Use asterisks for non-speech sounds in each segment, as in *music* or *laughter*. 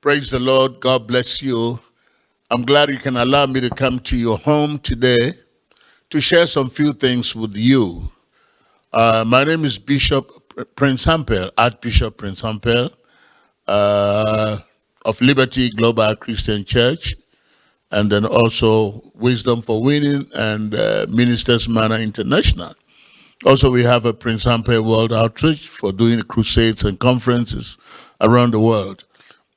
Praise the Lord. God bless you. I'm glad you can allow me to come to your home today to share some few things with you. Uh, my name is Bishop Prince Hampel, Archbishop Prince Hampel uh, of Liberty Global Christian Church, and then also Wisdom for Winning and uh, Ministers Manor International. Also, we have a Prince Hampel World Outreach for doing crusades and conferences around the world.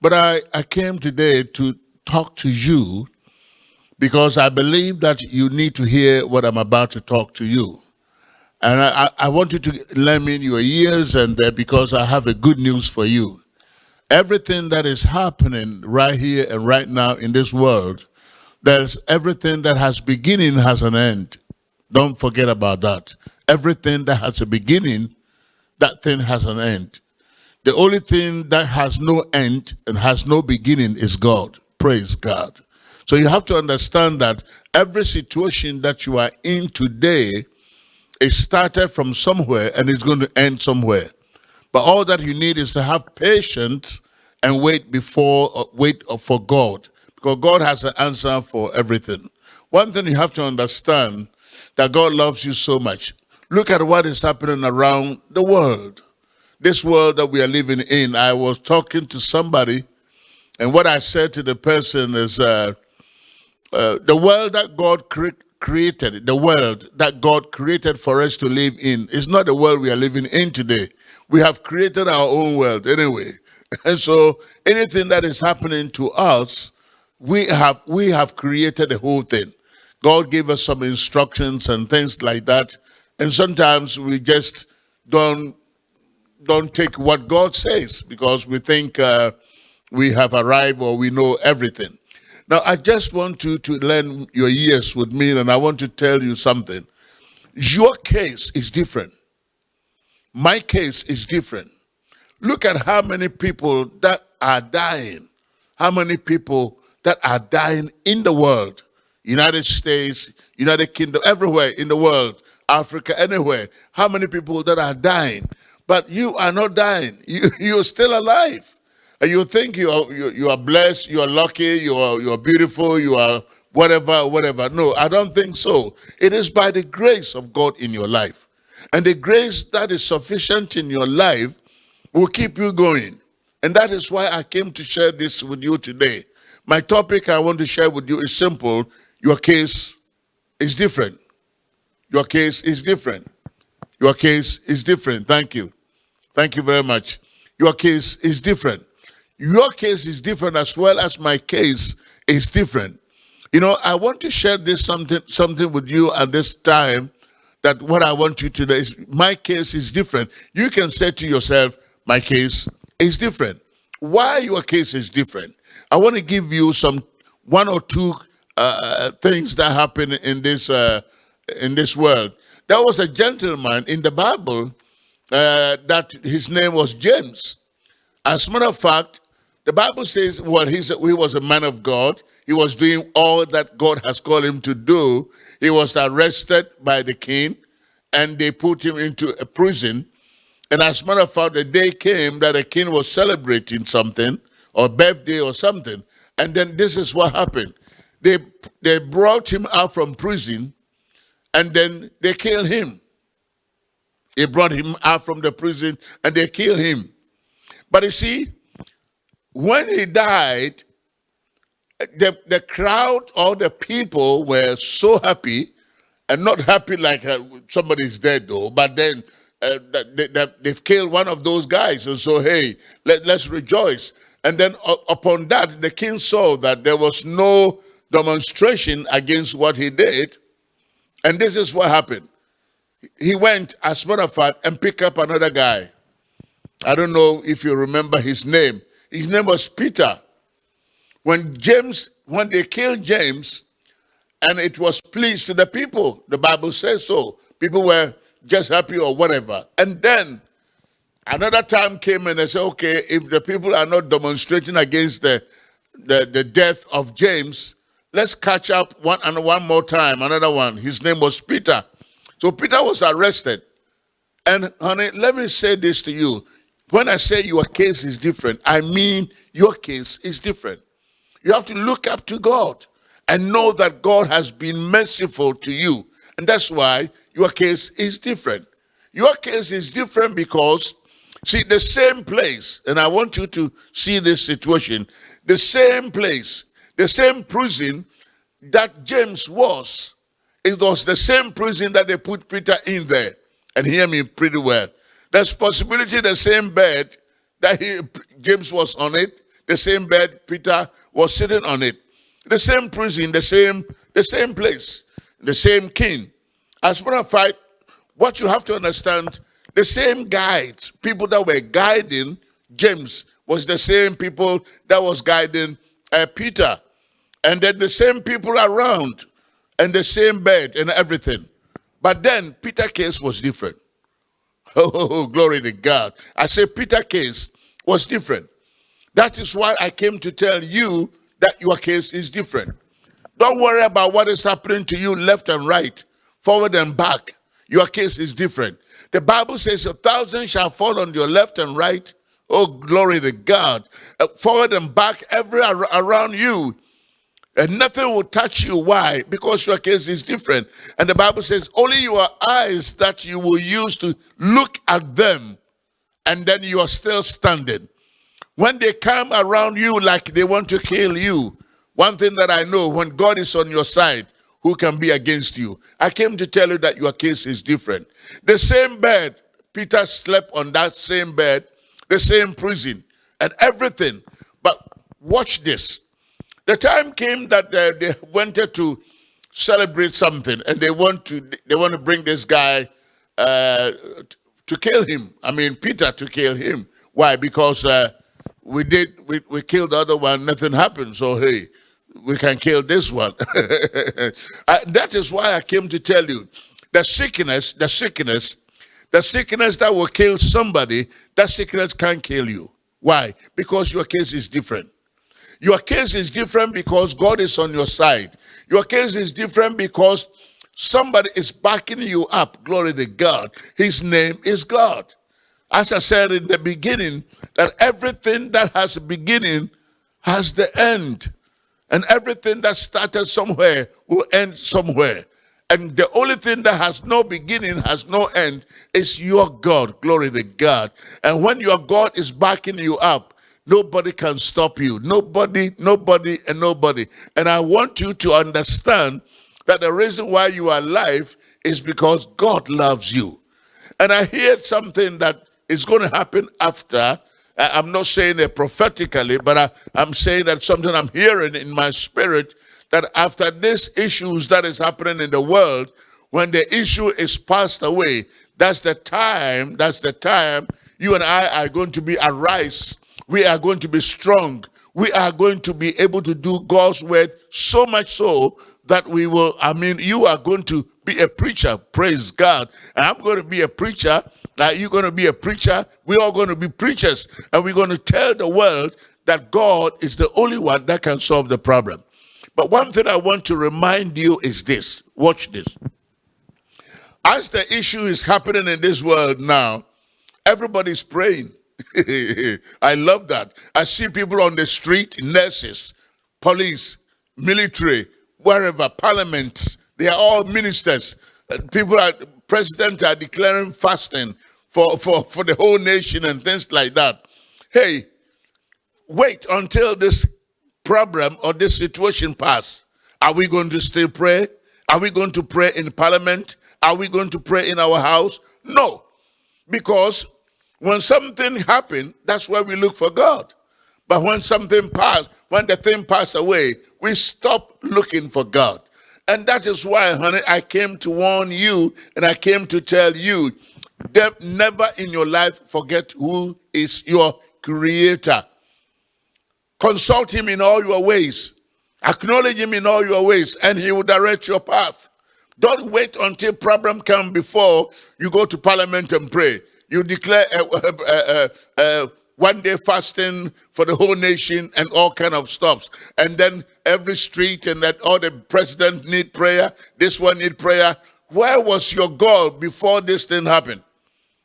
But I, I came today to talk to you because I believe that you need to hear what I'm about to talk to you. And I, I want you to lend me your ears and because I have a good news for you. Everything that is happening right here and right now in this world, there's everything that has beginning has an end. Don't forget about that. Everything that has a beginning, that thing has an end. The only thing that has no end and has no beginning is God. Praise God. So you have to understand that every situation that you are in today is started from somewhere and it's going to end somewhere. But all that you need is to have patience and wait before, uh, wait for God. Because God has an answer for everything. One thing you have to understand, that God loves you so much. Look at what is happening around the world this world that we are living in, I was talking to somebody, and what I said to the person is, uh, uh, the world that God cre created, the world that God created for us to live in, is not the world we are living in today. We have created our own world anyway. *laughs* And so anything that is happening to us, we have we have created the whole thing. God gave us some instructions and things like that. And sometimes we just don't don't take what God says because we think uh, we have arrived or we know everything. Now, I just want you to lend your ears with me and I want to tell you something. Your case is different. My case is different. Look at how many people that are dying. How many people that are dying in the world. United States, United Kingdom, everywhere in the world, Africa, anywhere. How many people that are dying but you are not dying. *laughs* You, you're still alive. And you think you are, you, you are blessed, you are lucky, you are, you are beautiful, you are whatever, whatever. No, I don't think so. It is by the grace of God in your life. And the grace that is sufficient in your life will keep you going. And that is why I came to share this with you today. My topic I want to share with you is simple. Your case is different. Your case is different. Your case is different. Thank you. Thank you very much. Your case is different. Your case is different as well as my case is different. You know, I want to share this something something with you at this time that what I want you to know is my case is different. You can say to yourself, my case is different. Why your case is different? I want to give you some one or two uh, things that happen in this uh, in this world there was a gentleman in the Bible uh, that his name was James. As a matter of fact, the Bible says, well, he was a man of God. He was doing all that God has called him to do. He was arrested by the king and they put him into a prison. And as a matter of fact, the day came that the king was celebrating something or birthday or something. And then this is what happened. They, they brought him out from prison and then they killed him. They brought him out from the prison and they killed him. But you see, when he died, the, the crowd or the people were so happy and not happy like uh, somebody's dead though, but then uh, they, they, they've killed one of those guys. And so, hey, let, let's rejoice. And then uh, upon that, the king saw that there was no demonstration against what he did. And this is what happened. He went, as a matter of fact, and picked up another guy. I don't know if you remember his name. His name was Peter. When James, when they killed James, and it was pleased to the people, the Bible says so. People were just happy or whatever. And then another time came and they said, okay, if the people are not demonstrating against the, the, the death of James, Let's catch up one and one more time. Another one. His name was Peter. So Peter was arrested. And honey, let me say this to you. When I say your case is different, I mean your case is different. You have to look up to God and know that God has been merciful to you. And that's why your case is different. Your case is different because, see, the same place, and I want you to see this situation, the same place, the same prison that James was, it was the same prison that they put Peter in there. And hear me pretty well. There's possibility the same bed that he, James was on it, the same bed Peter was sitting on it. The same prison, the same, the same place, the same king. As a matter of fact, what you have to understand, the same guides, people that were guiding James was the same people that was guiding uh, Peter. And then the same people around and the same bed and everything. But then Peter case was different. *laughs* Oh, glory to God. I say Peter case was different. That is why I came to tell you that your case is different. Don't worry about what is happening to you left and right, forward and back. Your case is different. The Bible says a thousand shall fall on your left and right. Oh, glory to God. Uh, forward and back, every around you. And nothing will touch you. Why? Because your case is different. And the Bible says only your eyes that you will use to look at them. And then you are still standing. When they come around you like they want to kill you, one thing that I know, when God is on your side, who can be against you? I came to tell you that your case is different. The same bed, Peter slept on that same bed, the same prison, and everything. But watch this. The time came that uh, they wanted to celebrate something, and they want to they want to bring this guy uh, to kill him. I mean, Peter to kill him. Why? Because uh, we did we, we killed the other one nothing happened so hey we can kill this one *laughs* I, that is why i came to tell you the sickness the sickness the sickness that will kill somebody that sickness can't kill you why because your case is different your case is different because god is on your side your case is different because somebody is backing you up glory to god his name is god as I said in the beginning, that everything that has a beginning has the end. And everything that started somewhere will end somewhere. And the only thing that has no beginning, has no end, is your God. Glory to God. And when your God is backing you up, nobody can stop you. Nobody, nobody, and nobody. And I want you to understand that the reason why you are alive is because God loves you. And I hear something that is going to happen after. I'm not saying it prophetically, but I, I'm saying that something I'm hearing in my spirit that after these issues that is happening in the world, when the issue is passed away, that's the time, that's the time you and I are going to be arise. We are going to be strong. We are going to be able to do God's word so much so that we will, I mean, you are going to be a preacher, praise God. And I'm going to be a preacher that you're going to be a preacher. We're all going to be preachers. And we're going to tell the world that God is the only one that can solve the problem. But one thing I want to remind you is this. Watch this. As the issue is happening in this world now, everybody's praying. *laughs* I love that. I see people on the street, nurses, police, military, wherever, parliament, they are all ministers. Uh, people are president are declaring fasting for, for, for the whole nation and things like that. Hey, wait until this problem or this situation pass. Are we going to still pray? Are we going to pray in parliament? Are we going to pray in our house? No. Because when something happened, that's where we look for God. But when something passed, when the thing passed away, we stop looking for God. And that is why, honey, I came to warn you and I came to tell you never in your life forget who is your creator. Consult him in all your ways. Acknowledge him in all your ways and he will direct your path. Don't wait until problem come before you go to parliament and pray. You declare a, a, a, one day fasting for the whole nation and all kind of stuffs. And then every street and that all the president need prayer, this one need prayer. Where was your God before this thing happened?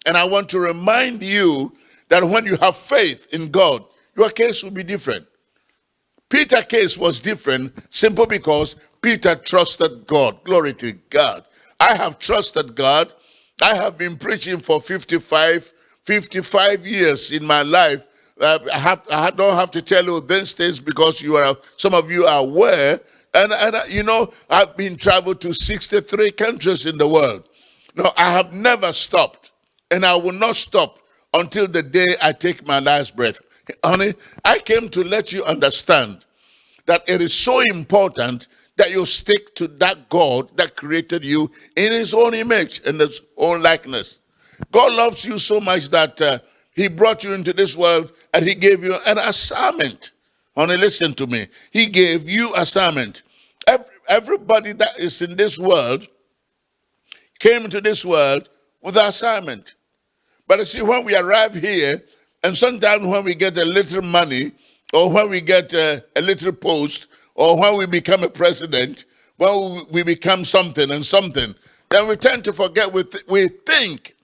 And I want to remind you that when you have faith in God, your case will be different. Peter's case was different simply because Peter trusted God. Glory to God. I have trusted God. I have been preaching for 55, 55 years in my life. I, have, I don't have to tell you these things because you are some of you are aware. And, and uh, you know, I've been traveled to 63 countries in the world. No, I have never stopped, and I will not stop until the day I take my last breath. Honey, I came to let you understand that it is so important that you stick to that God that created you in his own image and his own likeness. God loves you so much that uh, he brought you into this world and he gave you an assignment. Honey, listen to me. He gave you assignment. Every, everybody that is in this world came into this world with an assignment. But you see, when we arrive here, and sometimes when we get a little money, or when we get a little post, or when we become a president, when we become something and something, then we tend to forget, we, th we think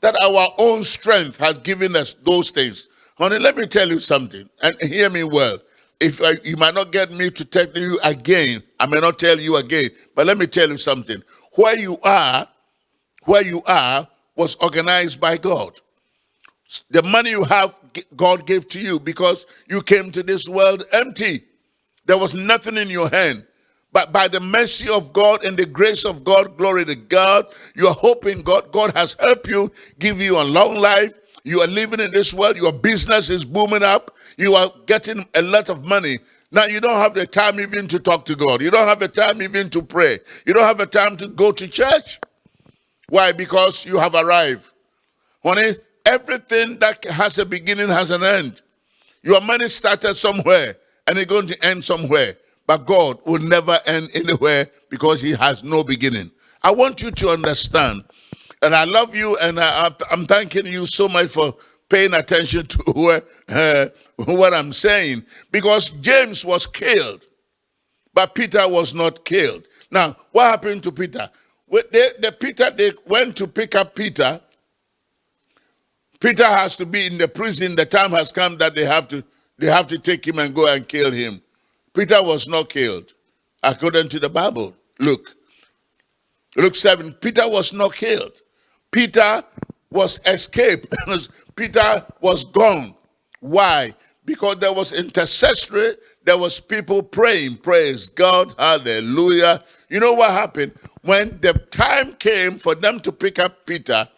that our own strength has given us those things. Honey, let me tell you something, and hear me well. If I, you might not get me to tell you again, I may not tell you again, but let me tell you something. Where you are, where you are, was organized by God. The money you have, God gave to you because you came to this world empty. There was nothing in your hand. But by the mercy of God and the grace of God, glory to God, you are hoping God, God has helped you, give you a long life. You are living in this world. Your business is booming up. You are getting a lot of money. Now you don't have the time even to talk to God. You don't have the time even to pray. You don't have the time to go to church. Why? Because you have arrived. Honey, everything that has a beginning has an end. Your money started somewhere and it's going to end somewhere. But God will never end anywhere because he has no beginning. I want you to understand, and I love you, and I, am thanking you so much for paying attention to *laughs* what, uh, what I'm saying, because James was killed, but Peter was not killed. Now, what happened to Peter? The Peter, they went to pick up Peter. Peter has to be in the prison. The time has come that they have to they have to take him and go and kill him. Peter was not killed, according to the Bible. Look, Luke 7, Peter was not killed. Peter was escaped. *laughs* Peter was gone. Why? Because there was intercessory, there was people praying, praise God, hallelujah. You know what happened? When the time came for them to pick up Peter,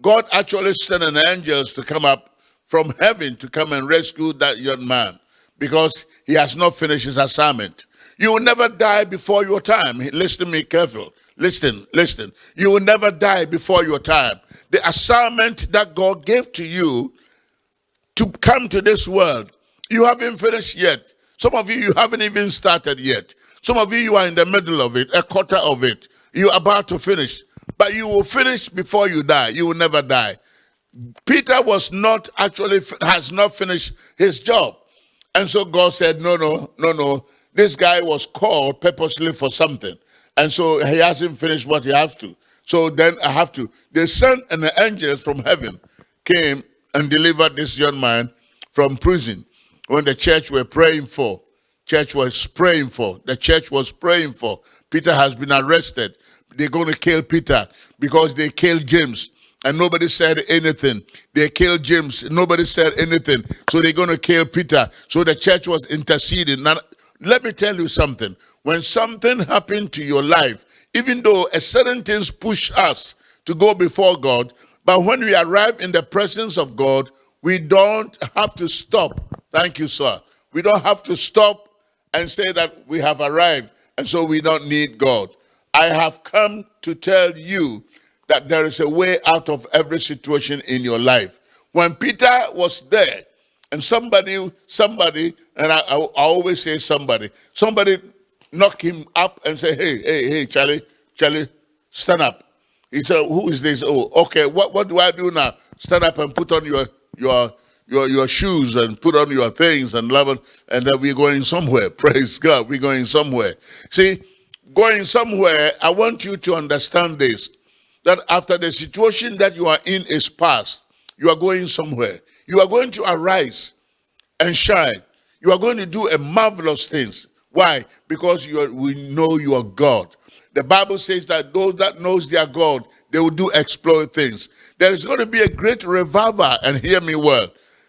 God actually sent an angels to come up from heaven to come and rescue that young man because he has not finished his assignment. You will never die before your time. Listen to me careful. Listen, listen. You will never die before your time. The assignment that God gave to you to come to this world, you haven't finished yet. Some of you, you haven't even started yet. Some of you, you are in the middle of it, a quarter of it. You're about to finish. But you will finish before you die. You will never die. Peter was not actually, has not finished his job. And so God said, no, no, no, no. This guy was called purposely for something. And so he hasn't finished what he has to. So then I have to. The son and the angels from heaven came and delivered this young man from prison when the church were praying for. Church was praying for. The church was praying for. Peter has been arrested. They're going to kill Peter because they killed James and nobody said anything. They killed James. Nobody said anything. So they're going to kill Peter. So the church was interceding. Now, let me tell you something. When something happened to your life, even though a certain things push us to go before God, but when we arrive in the presence of God, we don't have to stop. Thank you, sir. We don't have to stop and say that we have arrived and so we don't need God. I have come to tell you that there is a way out of every situation in your life. When Peter was there, and somebody, somebody, and I, I, I always say somebody, somebody knock him up and say, hey, hey, hey, Charlie, Charlie, stand up. He said, who is this? Oh, okay, what, what do I do now? Stand up and put on your, your, your, your shoes and put on your things and love it, and then we're going somewhere. *laughs* Praise God, we're going somewhere. See, going somewhere, I want you to understand this that after the situation that you are in is past, you are going somewhere. You are going to arise and shine. You are going to do a marvelous things. Why? Because you are, we know you are God. The Bible says that those that knows their God, they will do exploit things. There is going to be a great revival, and hear me well.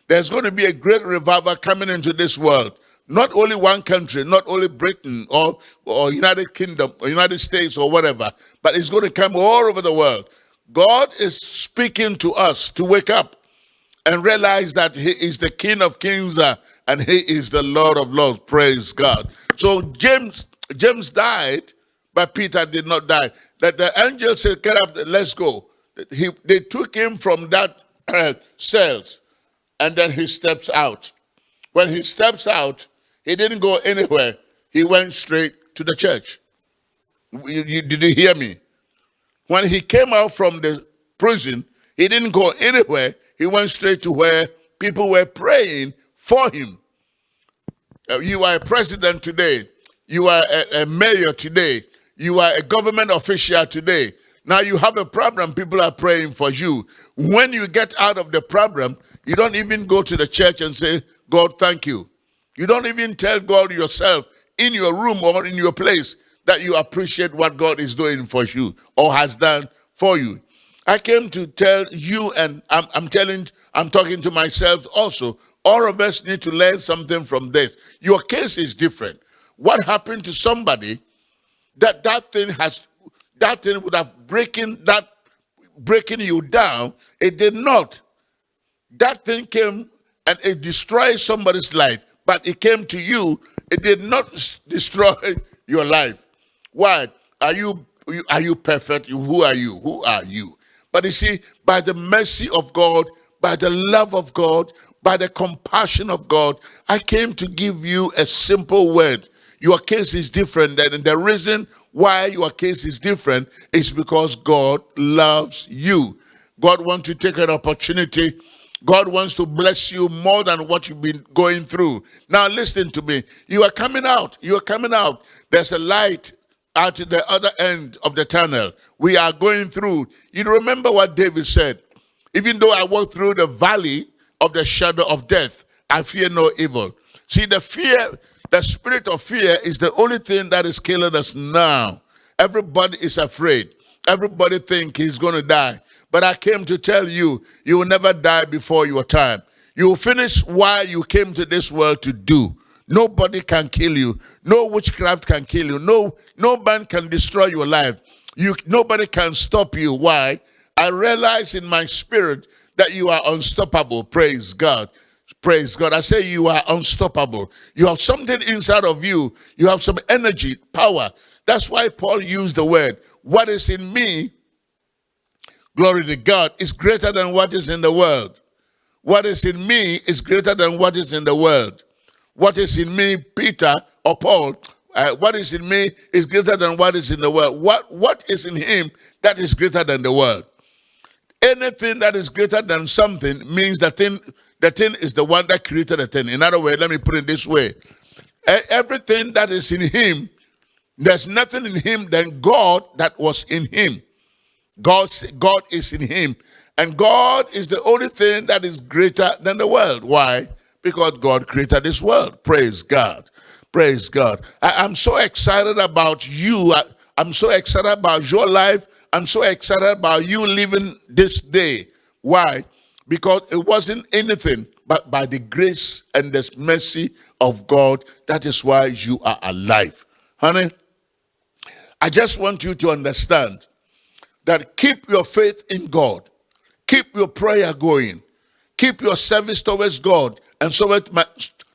There's going to be a great revival coming into this world. Not only one country, not only Britain or, or United Kingdom or United States or whatever, but it's going to come all over the world. God is speaking to us to wake up and realize that he is the King of Kings uh, and he is the Lord of Lords. Praise God. So James James died, but Peter did not die. That the angel said, "Get up, let's go." He, they took him from that uh, *clears throat* cells, and then he steps out. When he steps out, he didn't go anywhere. He went straight to the church. You, you, did you hear me? When he came out from the prison, he didn't go anywhere. He went straight to where people were praying for him. Uh, you are a president today. You are a, a mayor today. You are a government official today. Now you have a problem, people are praying for you. When you get out of the problem, you don't even go to the church and say, God, thank you. You don't even tell God yourself in your room or in your place that you appreciate what God is doing for you or has done for you. I came to tell you, and I'm, I'm telling, I'm talking to myself also. All of us need to learn something from this. Your case is different. What happened to somebody that that thing has, that thing would have breaking that, breaking you down. It did not. That thing came and it destroyed somebody's life, but it came to you. It did not destroy *laughs* your life. Why? Are you are you perfect? Who are you? Who are you? But you see, by the mercy of God, by the love of God, by the compassion of God, I came to give you a simple word. Your case is different. And the reason why your case is different is because God loves you. God wants to take an opportunity God wants to bless you more than what you've been going through. Now listen to me. You are coming out. You are coming out. There's a light at the other end of the tunnel. We are going through. You remember what David said? Even though I walk through the valley of the shadow of death, I fear no evil. See, the fear, the spirit of fear is the only thing that is killing us now. Everybody is afraid. Everybody think he's going to die. But I came to tell you, you will never die before your time. You will finish what you came to this world to do. Nobody can kill you. No witchcraft can kill you. No, no man can destroy your life. You, nobody can stop you. Why? I realize in my spirit that you are unstoppable. Praise God. Praise God. I say you are unstoppable. You have something inside of you. You have some energy, power. That's why Paul used the word, what is in me glory to God, is greater than what is in the world. What is in me is greater than what is in the world. What is in me, Peter or Paul, uh, what is in me is greater than what is in the world. What, what is in him that is greater than the world? Anything that is greater than something means the thing, the thing is the one that created the thing. In other words, let me put it this way. Everything that is in him, there's nothing in him than God that was in him. God, God is in him. And God is the only thing that is greater than the world. Why? Because God created this world. Praise God. Praise God. I, am so excited about you. I, I'm so excited about your life. I'm so excited about you living this day. Why? Because it wasn't anything but by the grace and the mercy of God. That is why you are alive. Honey, I just want you to understand that keep your faith in God, keep your prayer going, keep your service towards God and so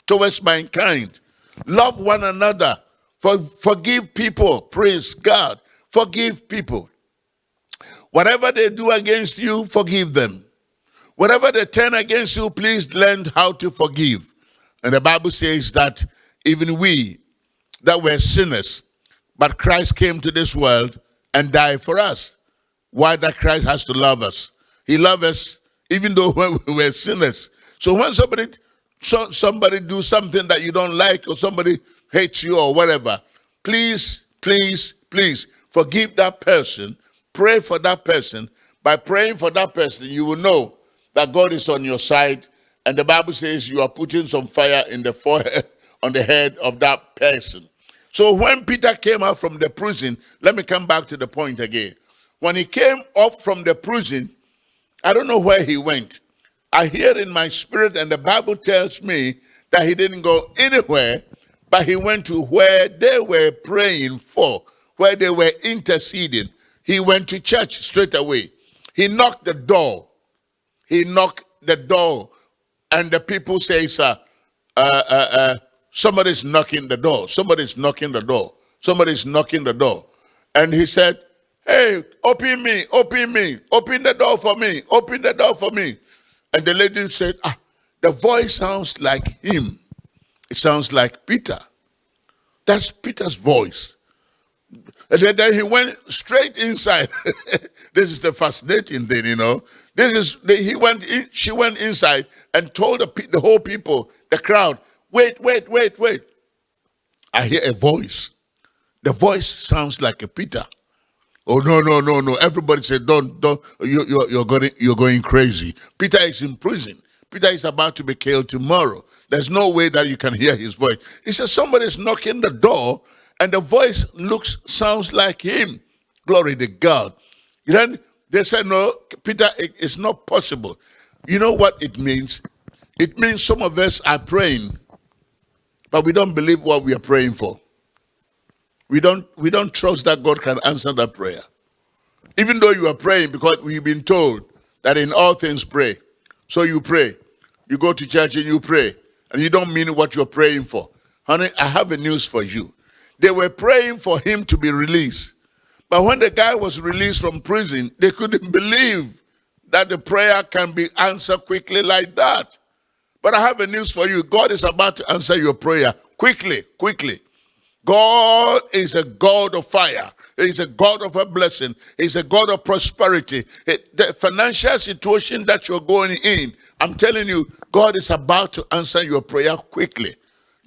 towards mankind. Love one another. For, forgive people. Praise God. Forgive people. Whatever they do against you, forgive them. Whatever they turn against you, please learn how to forgive. And the Bible says that even we that were sinners, but Christ came to this world and died for us why that Christ has to love us. He loves us even though *laughs* we were sinners. So when somebody so, somebody do something that you don't like or somebody hates you or whatever, please, please, please forgive that person. Pray for that person. By praying for that person, you will know that God is on your side And the Bible says you are putting some fire in the forehead, *laughs* on the head of that person. So when Peter came out from the prison, let me come back to the point again. When he came up from the prison, I don't know where he went. I hear in my spirit, and the Bible tells me that he didn't go anywhere, but he went to where they were praying for, where they were interceding. He went to church straight away. He knocked the door. He knocked the door, and the people say, sir, uh, uh, uh, somebody's knocking the door. Somebody's knocking the door. Somebody's knocking the door. And he said, hey, open me, open me, open the door for me, open the door for me. And the lady said, ah, the voice sounds like him. It sounds like Peter. That's Peter's voice. And then he went straight inside. *laughs* this is the fascinating thing, you know. This is he went. In, she went inside and told the, the whole people, the crowd, wait, wait, wait, wait. I hear a voice. The voice sounds like a Peter. Oh no, no, no, no! Everybody said, "Don't, don't! You, you're, you're going, you're going crazy." Peter is in prison. Peter is about to be killed tomorrow. There's no way that you can hear his voice. He says somebody's knocking the door, and the voice looks, sounds like him. Glory to God. Then they said, "No, Peter, it's not possible." You know what it means? It means some of us are praying, but we don't believe what we are praying for. We don't, we don't trust that God can answer that prayer. Even though you are praying because we've been told that in all things pray. So you pray. You go to church and you pray. And you don't mean what you're praying for. Honey, I have a news for you. They were praying for him to be released. But when the guy was released from prison, they couldn't believe that the prayer can be answered quickly like that. But I have a news for you. God is about to answer your prayer quickly, quickly. God is a God of fire. He's a God of a blessing. He's a God of prosperity. It, the financial situation that you're going in, I'm telling you, God is about to answer your prayer quickly.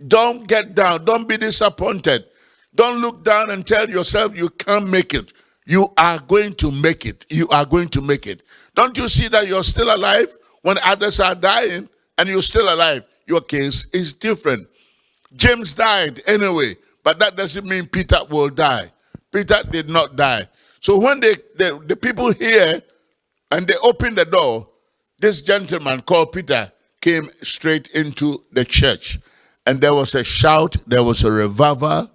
Don't get down. Don't be disappointed. Don't look down and tell yourself you can't make it. You are going to make it. You are going to make it. Don't you see that you're still alive when others are dying and you're still alive? Your case is different. James died anyway but that doesn't mean Peter will die. Peter did not die. So when they, the, the people here and they opened the door, this gentleman called Peter came straight into the church. And there was a shout, there was a revival,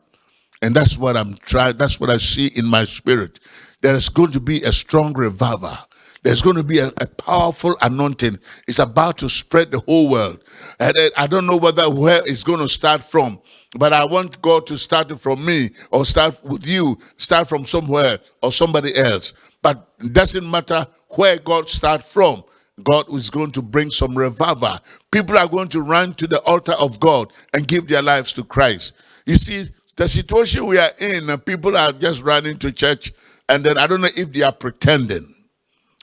and that's what I'm trying, that's what I see in my spirit. There is going to be a strong revival. There's going to be a, a, powerful anointing. It's about to spread the whole world. And I don't know whether where it's going to start from, but I want God to start from me or start with you, start from somewhere or somebody else. But it doesn't matter where God starts from. God is going to bring some revival. People are going to run to the altar of God and give their lives to Christ. You see, the situation we are in, people are just running to church and then I don't know if they are pretending.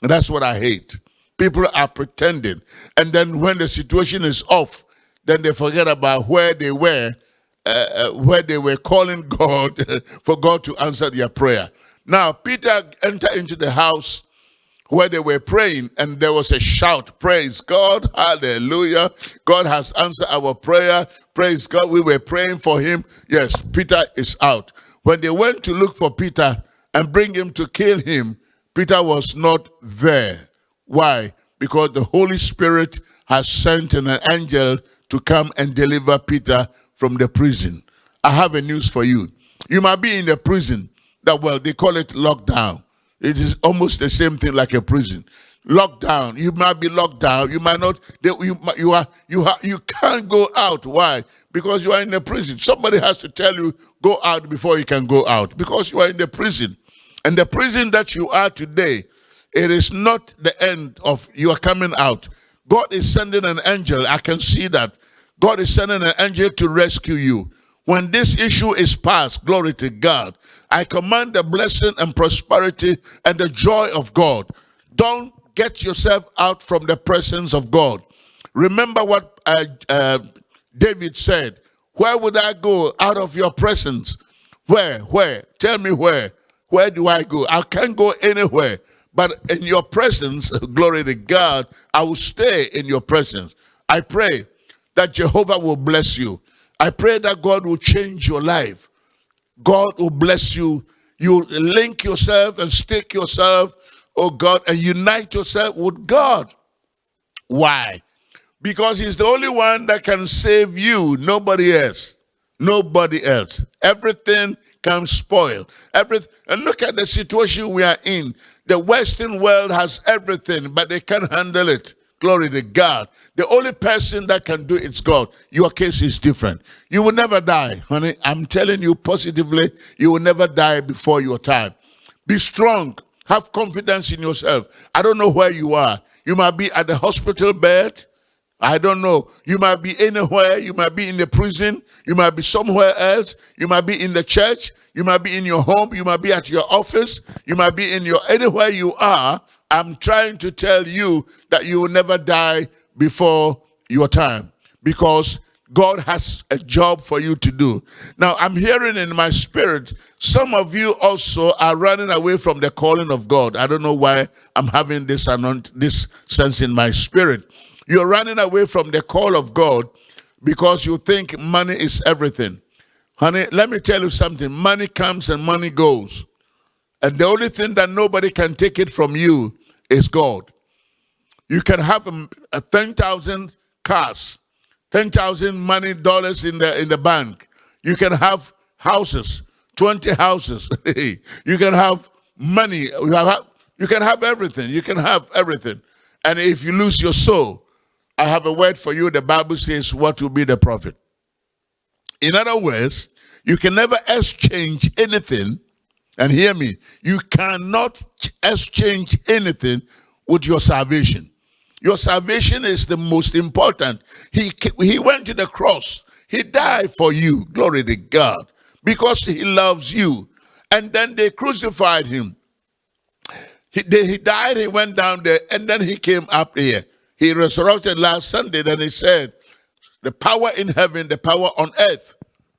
And that's what I hate. People are pretending. And then when the situation is off, then they forget about where they were uh, uh, where they were calling *laughs* God for God to answer their prayer. Now, Peter entered into the house where they were praying and there was a shout, praise God, hallelujah. God has answered our prayer, praise God. We were praying for him. Yes, Peter is out. When they went to look for Peter and bring him to kill him, Peter was not there. Why? Because the Holy Spirit has sent an angel to come and deliver Peter from the prison. I have a news for you. You might be in the prison that, well, they call it lockdown. It is almost the same thing like a prison. Lockdown. You might be locked down. You might not. They, you you are you you can't go out. Why? Because you are in the prison. Somebody has to tell you go out before you can go out. Because you are in the prison, and the prison that you are today, it is not the end of your coming out. God is sending an angel. I can see that God is sending an angel to rescue you. When this issue is past, glory to God, I command the blessing and prosperity and the joy of God. Don't get yourself out from the presence of God. Remember what uh, uh, David said. Where would I go out of your presence? Where? Where? Tell me where. Where do I go? I can't go anywhere. But in your presence, *laughs* glory to God, I will stay in your presence. I pray that Jehovah will bless you. I pray that God will change your life. God will bless you. You link yourself and stick yourself, oh God, and unite yourself with God. Why? Because He's the only one that can save you, nobody else. Nobody else. Everything can spoil. Everything. And look at the situation we are in. The Western world has everything, but they can't handle it. Glory to God. The only person that can do it is God. Your case is different. You will never die, honey. I'm telling you positively, you will never die before your time. Be strong. Have confidence in yourself. I don't know where you are. You might be at the hospital bed. I don't know. You might be anywhere. You might be in the prison. You might be somewhere else. You might be in the church. You might be in your home. You might be at your office. You might be in your anywhere you are. I'm trying to tell you that you will never die before your time because God has a job for you to do. Now, I'm hearing in my spirit, some of you also are running away from the calling of God. I don't know why I'm having this, this sense in my spirit. You're running away from the call of God because you think money is everything. Honey, let me tell you something. Money comes and money goes. And the only thing that nobody can take it from you is God. You can have um, uh, a, a 10,000 cars, 10,000 money dollars in the in the bank. You can have houses, 20 houses. *laughs* you can have money. You, have, you can have everything. You can have everything. And if you lose your soul, I have a word for you. The Bible says, what will be the profit? In other words, you can never exchange anything, and hear me, you cannot exchange anything with your salvation. Your salvation is the most important. He, he went to the cross. He died for you. Glory to God. Because he loves you. And then they crucified him. He, they, he died, he went down there, and then he came up here. He resurrected last Sunday, then he said, the power in heaven, the power on earth,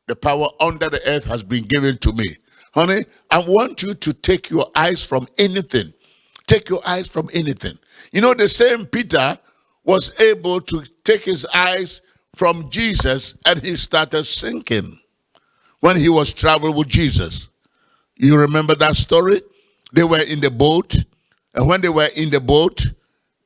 the power under the earth has been given to me. Honey, I want you to take your eyes from anything. Take your eyes from anything. You know, the same Peter was able to take his eyes from Jesus and he started sinking when he was traveling with Jesus. You remember that story? They were in the boat, and when they were in the boat,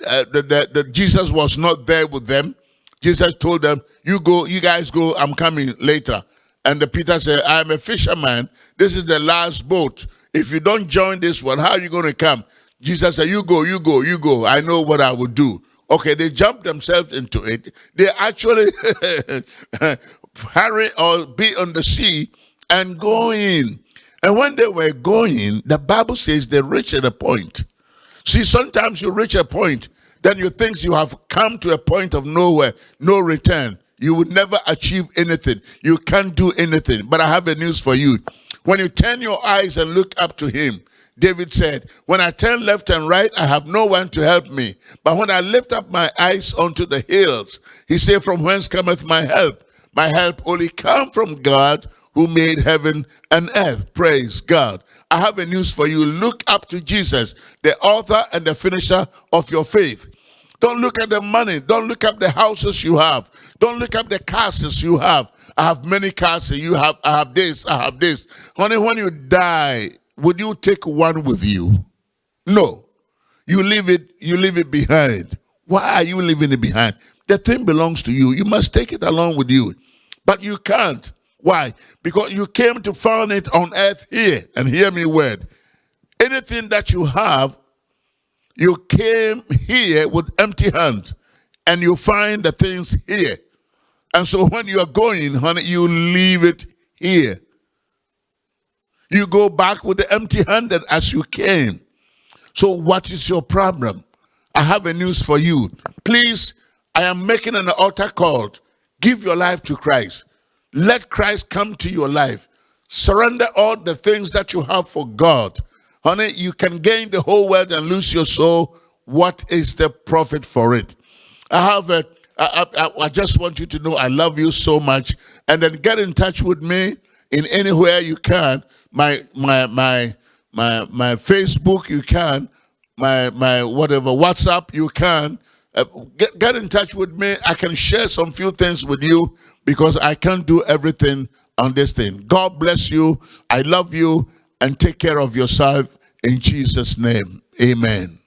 uh, the, Jesus was not there with them. Jesus told them, you go, you guys go, I'm coming later. And the Peter said, I'm a fisherman. This is the last boat. If you don't join this one, how are you going to come? Jesus said, you go, you go, you go. I know what I will do. Okay, they jumped themselves into it. They actually *laughs* hurry or be on the sea and go in. And when they were going, the Bible says they reached a point See, sometimes you reach a point, then you think you have come to a point of nowhere, no return. You would never achieve anything. You can't do anything. But I have a news for you. When you turn your eyes and look up to him, David said, When I turn left and right, I have no one to help me. But when I lift up my eyes unto the hills, he said, From whence cometh my help? My help only come from God who made heaven and earth. Praise God. I have a news for you. Look up to Jesus, the author and the finisher of your faith. Don't look at the money. Don't look at the houses you have. Don't look at the castles you have. I have many castles. You have. I have this. I have this. Honey, when you die, would you take one with you? No. You leave it. You leave it behind. Why are you leaving it behind? The thing belongs to you. You must take it along with you. But you can't. Why? Because you came to find it on earth here. And hear me word. Anything that you have, you came here with empty hands. And you find the things here. And so when you are going, honey, you leave it here. You go back with the empty handed as you came. So what is your problem? I have a news for you. Please, I am making an altar call. Give your life to Christ. Let Christ come to your life. Surrender all the things that you have for God. Honey, you can gain the whole world and lose your soul. What is the profit for it? I have a, I, I, I just want you to know I love you so much. And then get in touch with me in anywhere you can. My, my, my, my, my Facebook, you can. My, my, whatever, WhatsApp, you can. uh, get, get in touch with me. I can share some few things with you because I can't do everything on this thing. God bless you. I love you and take care of yourself in Jesus' name. Amen.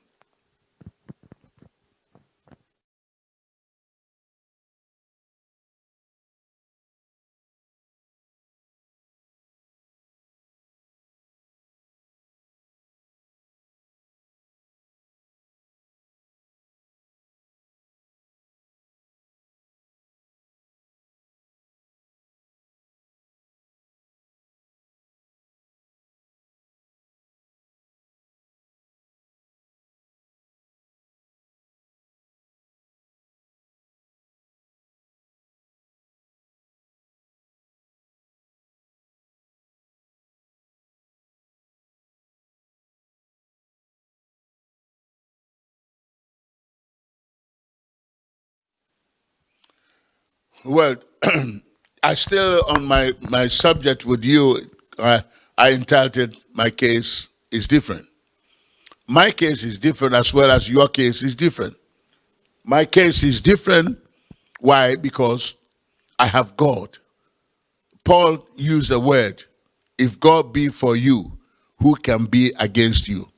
Well, *clears throat* I still on my my subject with you. Uh, I entitled my case is different. My case is different as well as your case is different. My case is different. Why? Because I have God. Paul used the word, if God be for you, who can be against you?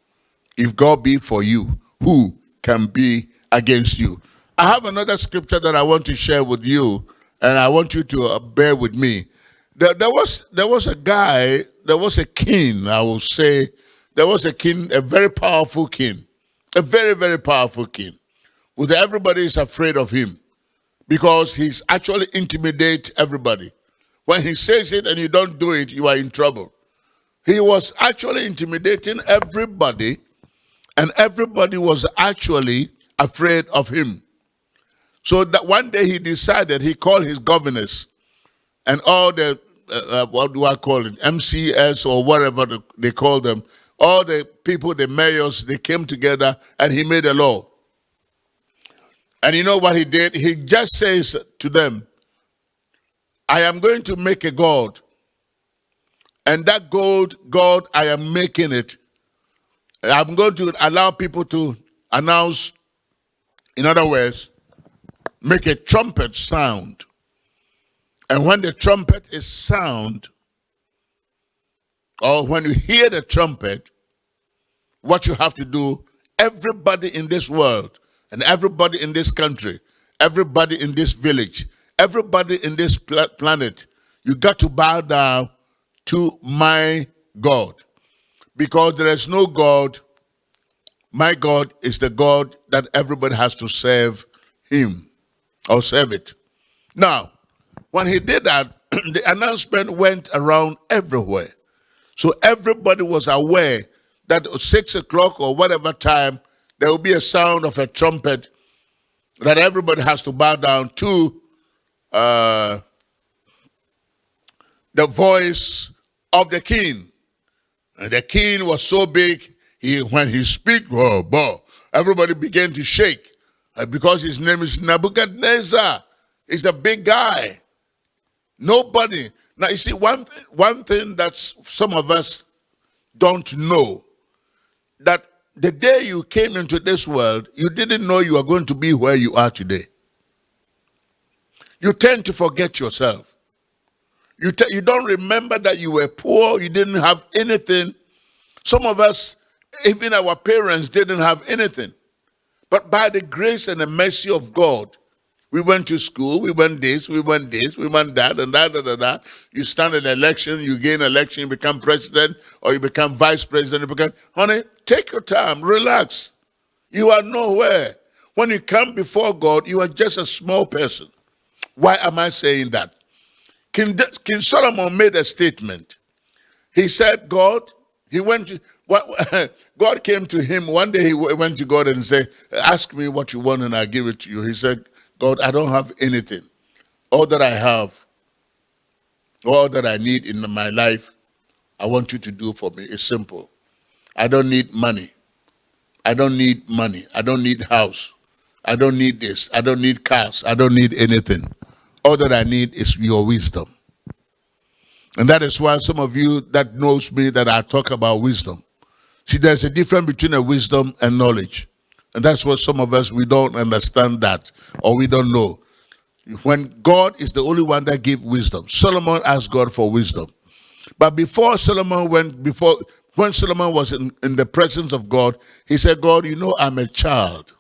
If God be for you, who can be against you? I have another scripture that I want to share with you, and I want you to uh, bear with me. There, there, was there was a guy, there was a king, I will say, there was a king, a very powerful king, a very, very powerful king. With everybody is afraid of him because he's actually intimidate everybody. When he says it and you don't do it, you are in trouble. He was actually intimidating everybody, and everybody was actually afraid of him. So that one day he decided, he called his governors and all the, uh, uh, what do I call it, MCS or whatever they call them, all the people, the mayors, they came together and he made a law. And you know what he did? He just says to them, I am going to make a God. And that gold, God, I am making it. I'm going to allow people to announce, in other words, make a trumpet sound. And when the trumpet is sound, or when you hear the trumpet, what you have to do, everybody in this world, and everybody in this country, everybody in this village, everybody in this pl planet, you got to bow down to my God. Because there is no God. My God is the God that everybody has to serve him or serve it. Now, when he did that, *clears throat* the announcement went around everywhere. So everybody was aware that at six o'clock or whatever time, there will be a sound of a trumpet that everybody has to bow down to uh, the voice of the king. And the king was so big, he when he speak, oh, boy, everybody began to shake. Uh, because his name is Nebuchadnezzar. He's a big guy. Nobody. Now, you see, one, th one thing that some of us don't know, that the day you came into this world, you didn't know you were going to be where you are today. You tend to forget yourself. You, you don't remember that you were poor, you didn't have anything. Some of us, even our parents, didn't have anything. But by the grace and the mercy of God, we went to school, we went this, we went this, we went that, and that, and that, that. You stand an election, you gain election, you become president, or you become vice president, you become, honey, take your time, relax. You are nowhere. When you come before God, you are just a small person. Why am I saying that? King, King Solomon made a statement. He said, God, he went to, *laughs* God came to him one day. He went to God and said, "Ask me what you want, and I give it to you." He said, "God, I don't have anything. All that I have, all that I need in my life, I want you to do for me. It's simple. I don't need money. I don't need money. I don't need house. I don't need this. I don't need cars. I don't need anything. All that I need is your wisdom." And that is why some of you that knows me that I talk about wisdom. See, there's a difference between a wisdom and knowledge. And that's what some of us, we don't understand that or we don't know. When God is the only one that gives wisdom. Solomon asked God for wisdom. But before Solomon went, before when Solomon was in, in the presence of God, he said, God, you know I'm a child.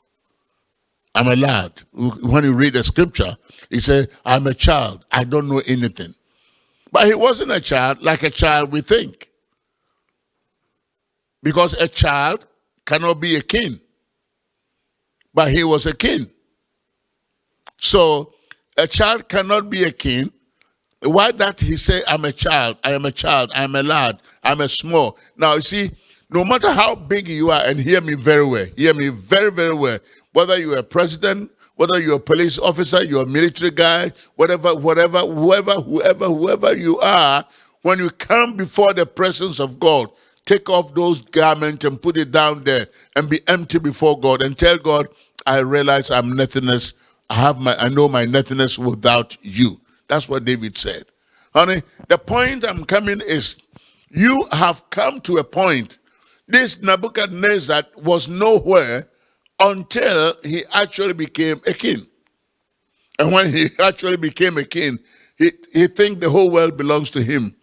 I'm a lad. When you read the scripture, he said, I'm a child. I don't know anything. But he wasn't a child like a child we think. Because a child cannot be a king. But he was a king. So a child cannot be a king. Why that he say, I'm a child, I am a child, I am a lad, I'm a small. Now you see, no matter how big you are, and hear me very well, hear me very, very well, whether you're a president, whether you're a police officer, you're a military guy, whatever, whatever, whoever, whoever, whoever you are, when you come before the presence of God, take off those garments and put it down there and be empty before God and tell God, I realize I'm nothingness. I have my I know my nothingness without you. That's what David said. Honey, the point I'm coming is you have come to a point. This Nebuchadnezzar was nowhere until he actually became a king. And when he *laughs* actually became a king, he, he think the whole world belongs to him.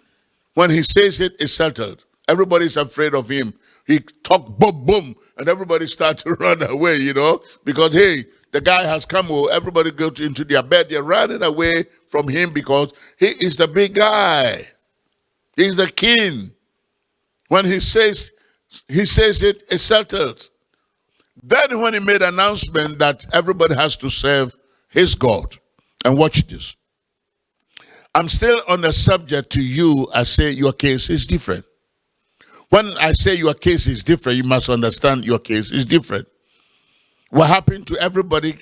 When he says it, it's settled. Everybody's afraid of him. He talk boom, boom, and everybody start to *laughs* run away, you know, because, hey, the guy has come, oh, everybody go to, into their bed. They're running away from him because he is the big guy. He's the king. When he says, he says it, it's settled. Then when he made announcement that everybody has to serve his God, and watch this. I'm still on the subject to you. I say your case is different. When I say your case is different, you must understand your case is different. What happened to everybody,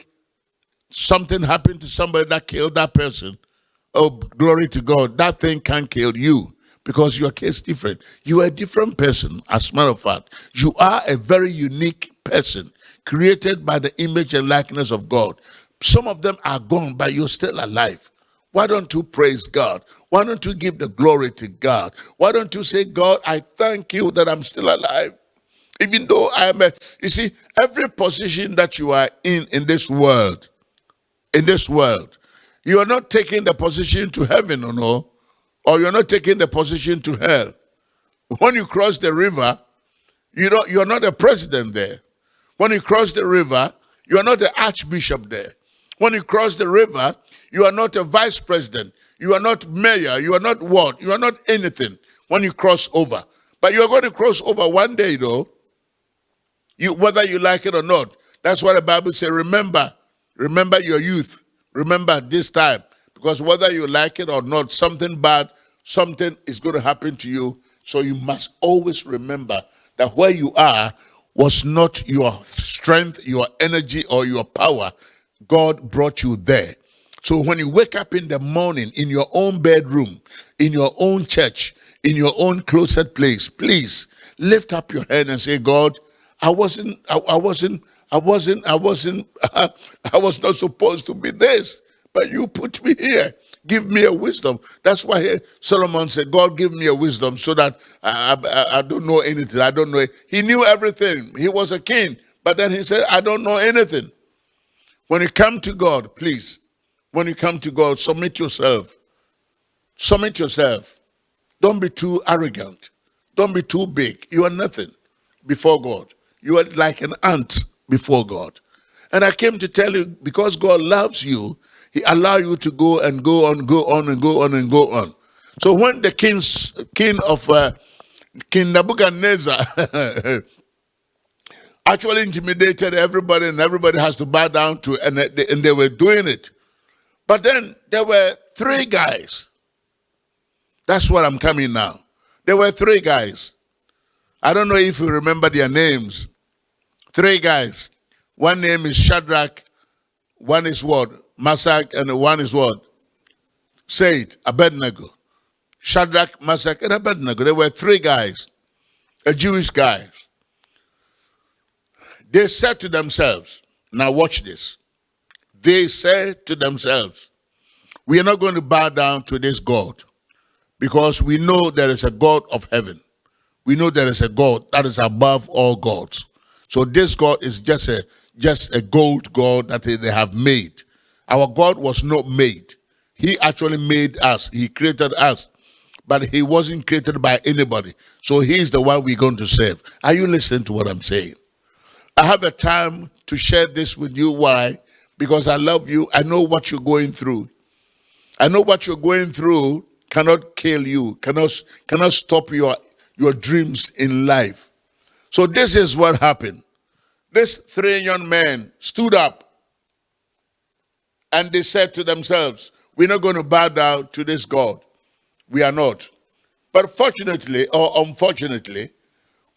something happened to somebody that killed that person. Oh, glory to God. That thing can't kill you because your case is different. You are a different person, as a matter of fact. You are a very unique person created by the image and likeness of God. Some of them are gone, but you're still alive. Why don't you praise God? Why don't you give the glory to God? Why don't you say, God, I thank you that I'm still alive? Even though I am a, you see, every position that you are in in this world, in this world, you are not taking the position to heaven or no, or you're not taking the position to hell. When you cross the river, you don't, you're not a president there. When you cross the river, you are not the archbishop there. When you cross the river, you are not a vice president. You are not mayor. You are not what? You are not anything when you cross over. But you are going to cross over one day, though, you, whether you like it or not. That's what the Bible says. Remember, remember your youth. Remember this time. Because whether you like it or not, something bad, something is going to happen to you. So you must always remember that where you are was not your strength, your energy, or your power. God brought you there. So when you wake up in the morning in your own bedroom, in your own church, in your own closet place, please lift up your hand and say, God, I wasn't, I, I wasn't, I wasn't, I wasn't, *laughs* I was not supposed to be this, but you put me here. Give me a wisdom. That's why Solomon said, God, give me a wisdom so that I, I, I don't know anything. I don't know. He knew everything. He was a king. But then he said, I don't know anything. When you come to God, please, when you come to God, submit yourself. Submit yourself. Don't be too arrogant. Don't be too big. You are nothing before God. You are like an ant before God. And I came to tell you, because God loves you, he allow you to go and go on, go on and go on and go on. So when the king's, king of uh, King Nebuchadnezzar *laughs* actually intimidated everybody and everybody has to bow down to and they, and they were doing it. But then there were three guys. That's what I'm coming now. There were three guys. I don't know if you remember their names. Three guys. One name is Shadrach. One is what? Meshach. And one is what? Say it. Abednego. Shadrach, Meshach, and Abednego. There were three guys. A Jewish guys. They said to themselves, now watch this they said to themselves, we are not going to bow down to this God because we know there is a God of heaven. We know there is a God that is above all gods. So this God is just a just a gold God that they have made. Our God was not made. He actually made us. He created us. But he wasn't created by anybody. So he's the one we're going to serve. Are you listening to what I'm saying? I have a time to share this with you. Why? Because I love you. I know what you're going through. I know what you're going through cannot kill you, cannot, cannot stop your, your dreams in life. So this is what happened. These three young men stood up and they said to themselves, we're not going to bow down to this God. We are not. But fortunately or unfortunately,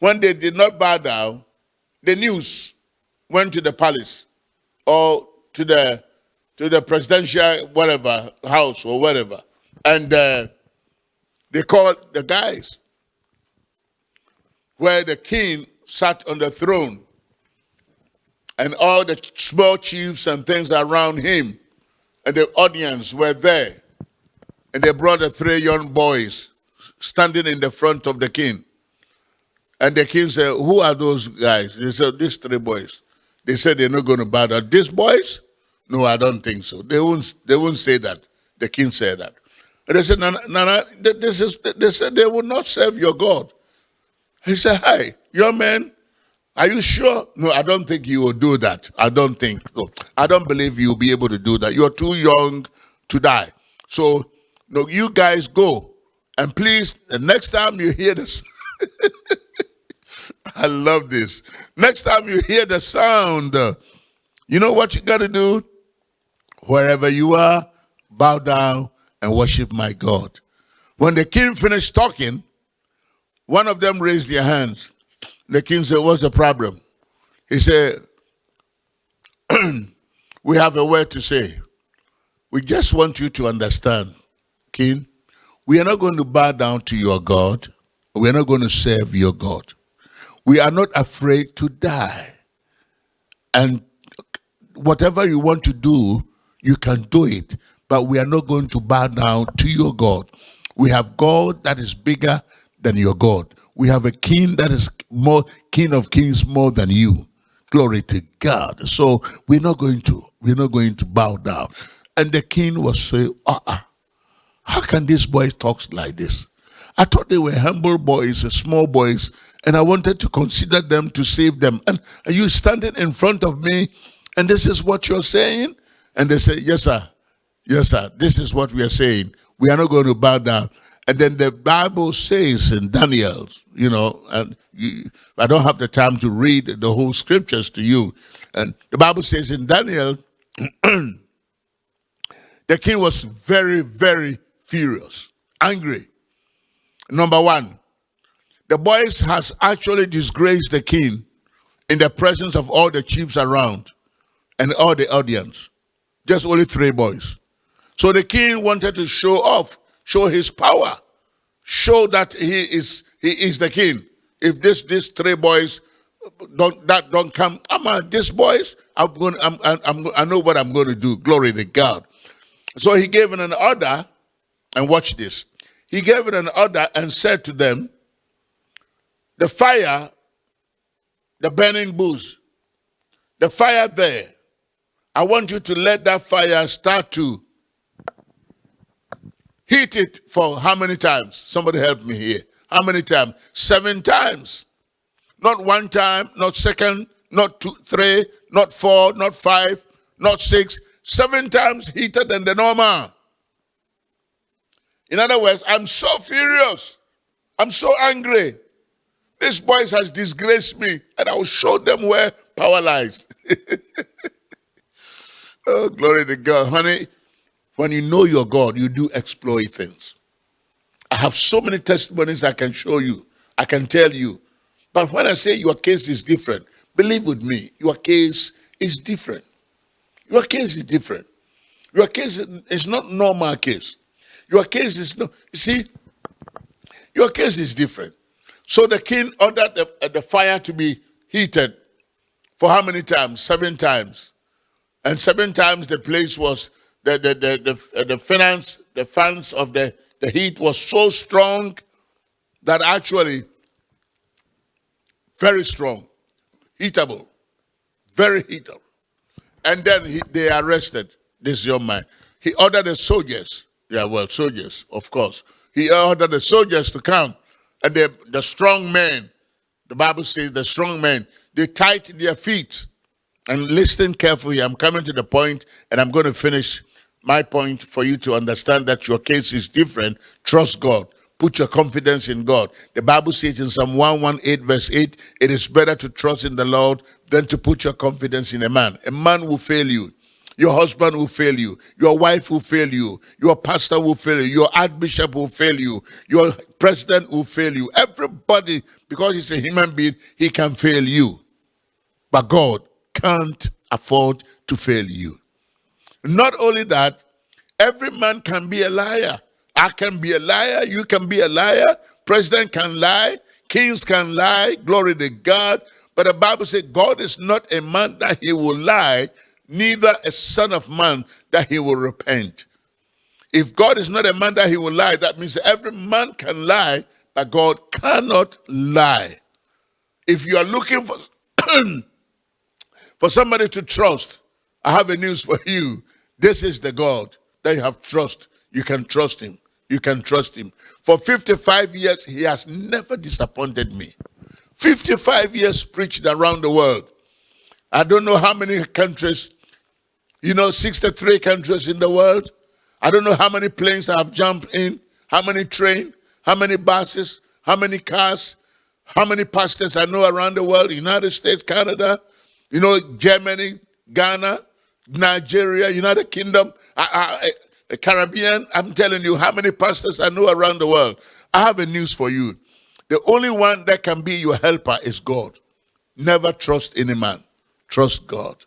when they did not bow down, the news went to the palace or to the to the presidential whatever house or whatever, and uh, they called the guys where the king sat on the throne, and all the small chiefs and things around him, and the audience were there, and they brought the three young boys standing in the front of the king. And the king said, Who are those guys? They said, These three boys. They said they're not going to down. These boys? No, I don't think so. They won't, they won't say that. The king said that. And they said, Nana, Nana this is, they said they will not serve your God. He said, Hi, young man, are you sure? No, I don't think you will do that. I don't think. No, I don't believe you'll be able to do that. You're too young to die. So, no, you guys go. And please, the next time you hear this, *laughs* I love this. Next time you hear the sound, uh, you know what you got to do? Wherever you are, bow down and worship my God. When the king finished talking, one of them raised their hands. The king said, What's the problem? He said, *clears throat* We have a word to say. We just want you to understand, king, we are not going to bow down to your God. We are not going to serve your God. We are not afraid to die. And whatever you want to do, you can do it. But we are not going to bow down to your God. We have God that is bigger than your God. We have a king that is more king of kings more than you. Glory to God. So we're not going to, we're not going to bow down. And the king was saying, uh-uh, how can these boys talk like this? I thought they were humble boys, small boys, and I wanted to consider them to save them. And are you standing in front of me and this is what you're saying? And they say, yes, sir. Yes, sir. This is what we are saying. We are not going to bow down. And then the Bible says in Daniel, you know, and you, I don't have the time to read the whole scriptures to you. And the Bible says in Daniel, *clears throat* the king was very, very furious, angry. Number one, the boys has actually disgraced the king in the presence of all the chiefs around and all the audience. Just only three boys. So the king wanted to show off, show his power, show that he is he is the king. If this these three boys don't that don't come, ah, I'm on these boys. I'm going. I'm, I'm. I know what I'm going to do. Glory to God. So he gave an order, and watch this. He gave an order and said to them, the fire, the burning bush, the fire there, I want you to let that fire start to heat it for how many times? Somebody help me here. How many times? Seven times. Not one time, not second, not two, three, not four, not five, not six. Seven times heater than the normal. In other words, I'm so furious. I'm so angry. This boys has disgraced me, and I will show them where power lies. *laughs* oh, glory to God. Honey, when you know your God, you do exploit things. I have so many testimonies I can show you. I can tell you. But when I say your case is different, believe with me, your case is different. Your case is different. Your case is not normal case. Your case is no, see, your case is different. So the king ordered the, uh, the fire to be heated for how many times? Seven times. And seven times the place was, the, the, the, the, uh, the finance, the fans of the, the heat was so strong that actually, very strong. heatable, very heatable. And then he, they arrested this young man. He ordered the soldiers, yeah, well, soldiers, of course. He ordered the soldiers to come. And the, the strong men, the Bible says the strong men, they tied their feet. And listen carefully, I'm coming to the point and I'm going to finish my point for you to understand that your case is different. Trust God. Put your confidence in God. The Bible says in Psalm 118, verse 8, it is better to trust in the Lord than to put your confidence in a man. A man will fail you. Your husband will fail you. Your wife will fail you. Your pastor will fail you. Your archbishop will fail you. Your president will fail you. Everybody, because he's a human being, he can fail you. But God can't afford to fail you. Not only that, every man can be a liar. I can be a liar. You can be a liar. President can lie. Kings can lie. Glory to God. But the Bible says God is not a man that he will lie, neither a son of man that he will repent. If God is not a man that he will lie, that means every man can lie, but God cannot lie. If you are looking for, *clears throat* for somebody to trust, I have a news for you. This is the God that you have trust. You can trust him. You can trust him. For 55 years, he has never disappointed me. 55 years preached around the world. I don't know how many countries, you know, 63 countries in the world. I don't know how many planes I have jumped in, how many trains, how many buses, how many cars, how many pastors I know around the world, United States, Canada, you know, Germany, Ghana, Nigeria, United Kingdom. I, I, Caribbean, I'm telling you how many pastors I know around the world. I have a news for you. The only one that can be your helper is God. Never trust any man. Trust God.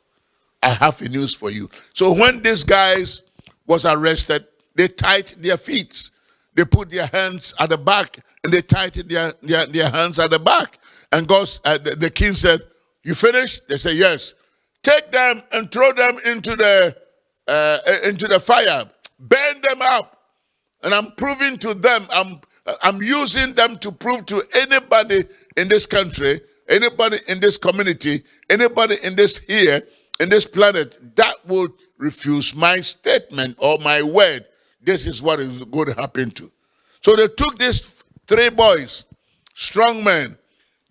I have a news for you. So when these guys was arrested, they tied their feet. They put their hands at the back and they tied their, their, their hands at the back. And God, uh, the, the king said, you finished? They said, yes. Take them and throw them into the, uh, into the fire burn them up. And I'm proving to them, I'm, I'm using them to prove to anybody in this country, anybody in this community, anybody in this here, in this planet, that would refuse my statement or my word. This is what is going to happen to. So they took these three boys, strong men.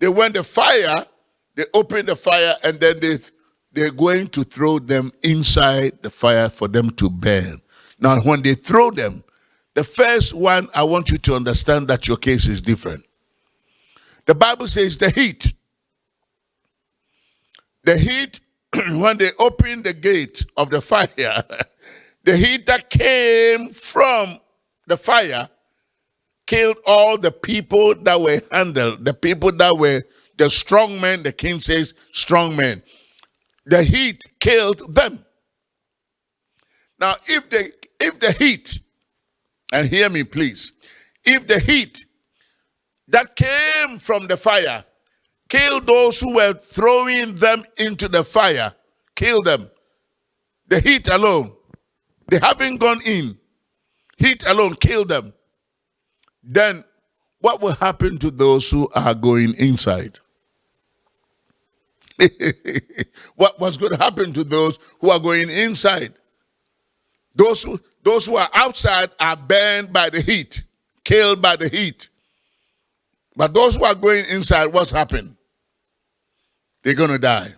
They went the fire, they opened the fire, and then they, they're going to throw them inside the fire for them to burn. Now, when they throw them, the first one, I want you to understand that your case is different. The Bible says the heat. The heat, *clears throat* when they opened the gate of the fire, *laughs* the heat that came from the fire killed all the people that were handled, the people that were the strong men, the king says strong men. The heat killed them. Now, if the if the heat, and hear me please, if the heat that came from the fire killed those who were throwing them into the fire, kill them. The heat alone, they haven't gone in. Heat alone, kill them. Then what will happen to those who are going inside? *laughs* what was going to happen to those who are going inside? Those who, those who are outside are burned by the heat, killed by the heat. But those who are going inside, what's happened? They're going to die.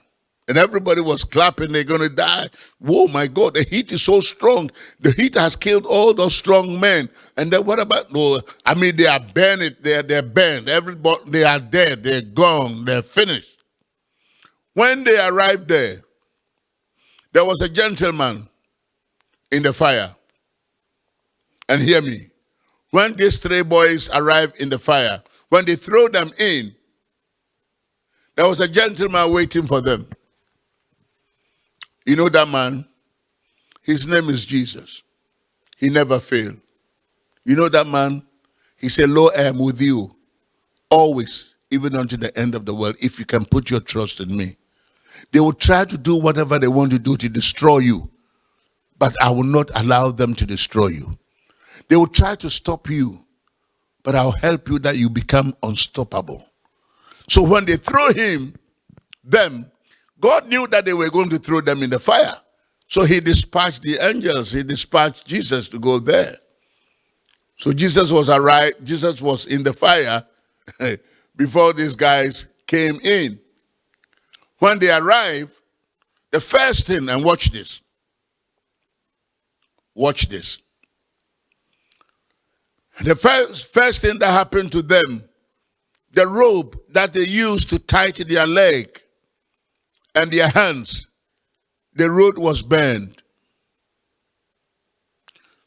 And everybody was clapping, they're going to die. Whoa, my God, the heat is so strong. The heat has killed all those strong men. And then what about, no, I mean, they are burned, they're, they're burned. Everybody, they are dead, they're gone, they're finished. When they arrived there, there was a gentleman in the fire. And hear me. When these three boys arrived in the fire, when they threw them in, there was a gentleman waiting for them. You know that man? His name is Jesus. He never failed. You know that man? He said, Lord, I am with you always, even unto the end of the world, if you can put your trust in me. They will try to do whatever they want to do to destroy you, but I will not allow them to destroy you. They will try to stop you, but I'll help you that you become unstoppable. So when they threw him, them, God knew that they were going to throw them in the fire. So he dispatched the angels, he dispatched Jesus to go there. So Jesus was arrived, Jesus was in the fire *laughs* before these guys came in. When they arrived, the first thing, and watch this. Watch this. The first, first thing that happened to them, the rope that they used to tie their leg and their hands, the rope was burned.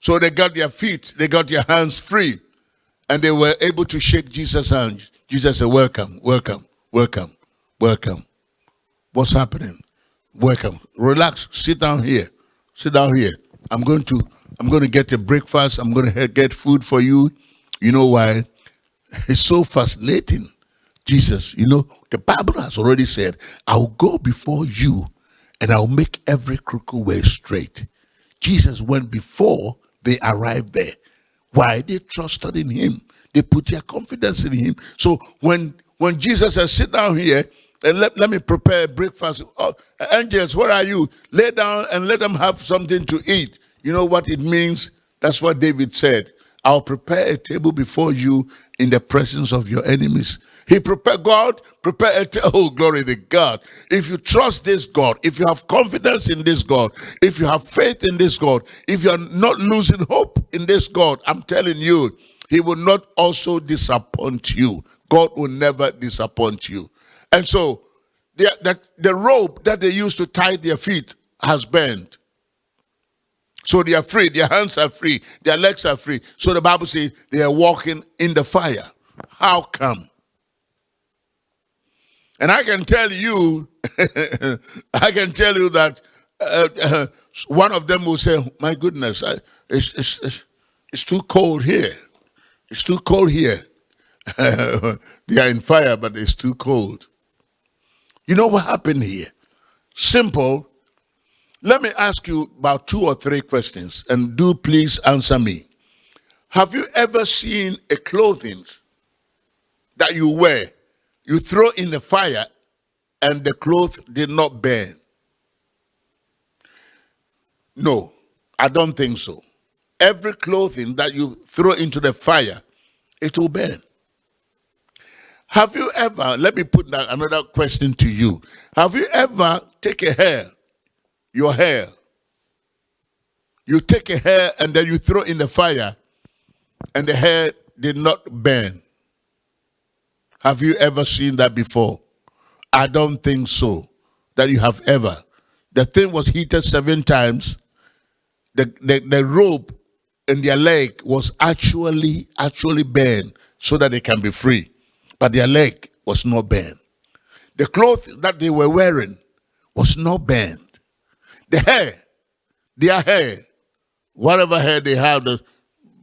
So they got their feet, they got their hands free, and they were able to shake Jesus' hand. Jesus said, Welcome, welcome, welcome, welcome. What's happening? Welcome. Relax. Sit down here. Sit down here. I'm going to I'm going to get a breakfast. I'm going to get food for you. You know why? It's so fascinating. Jesus, you know, the Bible has already said, I'll go before you and I'll make every crooked way straight. Jesus went before they arrived there. Why? They trusted in him. They put their confidence in him. So when when Jesus said, sit down here, and let, let me prepare breakfast. Oh, angels, where are you? Lay down and let them have something to eat. You know what it means? That's what David said. I'll prepare a table before you in the presence of your enemies. He prepared God, prepare a table. *laughs* Oh, glory to God. If you trust this God, if you have confidence in this God, if you have faith in this God, if you're not losing hope in this God, I'm telling you, he will not also disappoint you. God will never disappoint you. And so the, the, the rope that they used to tie their feet has bent. So they are free. Their hands are free. Their legs are free. So the Bible says they are walking in the fire. How come? And I can tell you, *laughs* I can tell you that uh, uh, *clears throat* one of them will say, my goodness, I, it's, it's, it's too cold here. It's too cold here. *laughs* they are in fire, but it's too cold. You know what happened here? Simple. Let me ask you about two or three questions, and do please answer me. Have you ever seen a clothing that you wear, you throw in the fire, and the cloth did not burn? No, I don't think so. Every clothing that you throw into the fire, it will burn. Have you ever, let me put that another question to you. Have you ever take a hair, your hair, you take a hair and then you throw in the fire and the hair did not burn? Have you ever seen that before? I don't think so, that you have ever. The thing was heated seven times. The, the, the rope in their leg was actually, actually burned so that they can be free but their leg was not burned. The clothes that they were wearing was not burned. The hair, their hair, whatever hair they have, the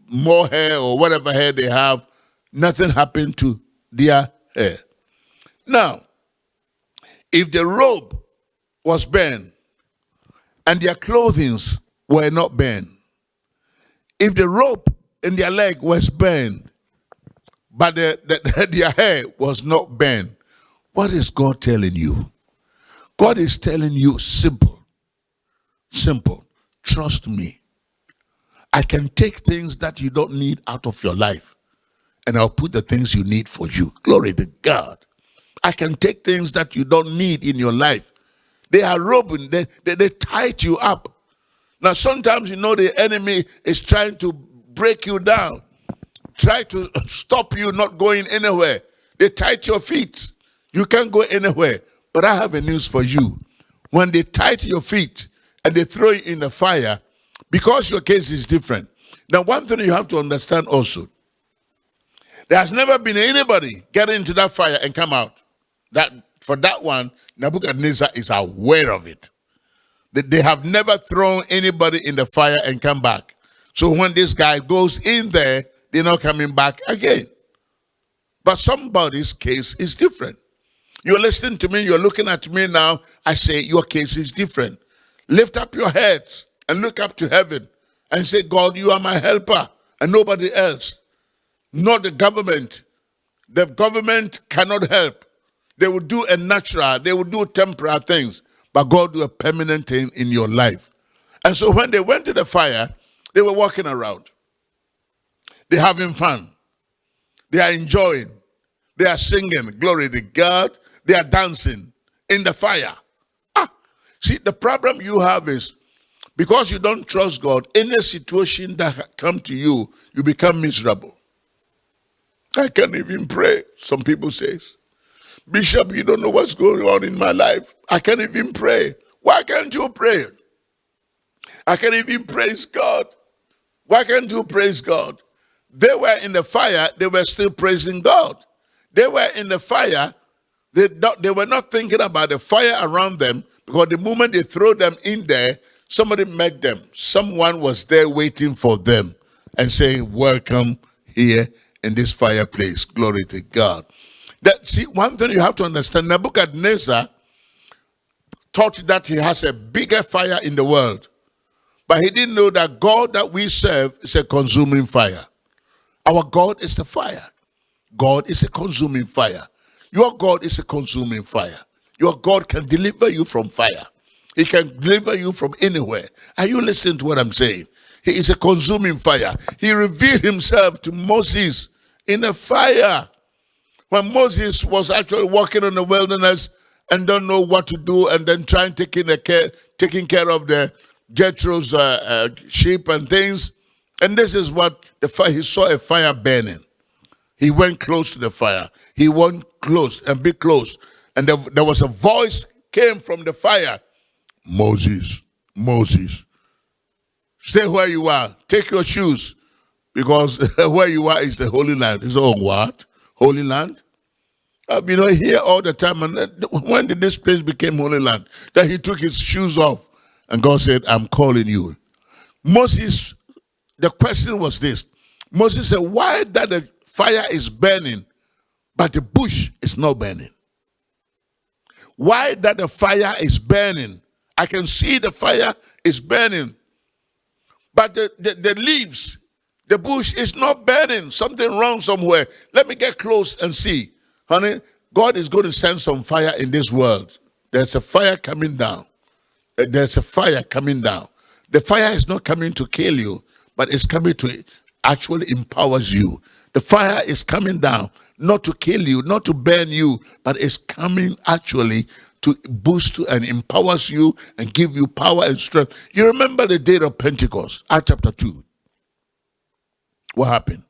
more hair or whatever hair they have, nothing happened to their hair. Now, if the robe was burned and their clothing were not burned, if the rope in their leg was burned but the, the, *laughs* their hair was not burned. What is God telling you? God is telling you simple, simple. Trust me. I can take things that you don't need out of your life and I'll put the things you need for you. Glory to God. I can take things that you don't need in your life. They are robbing, they, they, they tied you up. Now, sometimes you know the enemy is trying to break you down try to *laughs* stop you not going anywhere. They tied your feet. You can't go anywhere. But I have a news for you. When they tie your feet and they throw you in the fire, because your case is different. Now, one thing you have to understand also, there has never been anybody get into that fire and come out. That For that one, Nebuchadnezzar is aware of it. That they have never thrown anybody in the fire and come back. So when this guy goes in there, they're not coming back again. But somebody's case is different. You're listening to me, you're looking at me now. I say, Your case is different. Lift up your heads and look up to heaven and say, God, you are my helper and nobody else. Not the government. The government cannot help. They will do a natural, they will do temporal things, but God do a permanent thing in your life. And so when they went to the fire, they were walking around. They're having fun. They are enjoying. They are singing, glory to God. They are dancing in the fire. See, the problem you have is because you don't trust God, any situation that come to you, you become miserable. I can't even pray, some people says. Bishop, you don't know what's going on in my life. I can't even pray. Why can't you pray? I can't even praise God. Why can't you praise God? They were in the fire, they were still praising God. They were in the fire, they, they were not thinking about the fire around them because the moment they throw them in there, somebody met them. Someone was there waiting for them and saying, Welcome here in this fireplace. Glory to God. That see, one thing you have to understand, Nebuchadnezzar thought that he has a bigger fire in the world. But he didn't know that God that we serve is a consuming fire. Our God is the fire. God is a consuming fire. Your God is a consuming fire. Your God can deliver you from fire. He can deliver you from anywhere. Are you listening to what I'm saying? He is a consuming fire. He revealed himself to Moses in a fire. When Moses was actually walking in the wilderness and don't know what to do and then trying taking, the care, taking care of the Jethro's uh, uh, sheep and things. And this is what the fire, he saw a fire burning. He went close to the fire. He went close and be close. And there, there was a voice came from the fire. Moses, Moses, stay where you are. Take your shoes because *laughs* where you are is the Holy Land. It's all what? Holy Land? I've been here all the time. And uh, when did this place become Holy Land? That he took his shoes off and God said, I'm calling you. Moses, the question was this. Moses said, why that the fire is burning, but the bush is not burning? Why that the fire is burning? I can see the fire is burning, but the, the, the leaves, the bush is not burning. Something wrong somewhere. Let me get close and see. Honey, God is going to send some fire in this world. There's a fire coming down. There's a fire coming down. The fire is not coming to kill you, but it's coming to actually empowers you. The fire is coming down, not to kill you, not to burn you, but it's coming actually to boost and empowers you and give you power and strength. You remember the day of Pentecost, Acts chapter 2. What happened?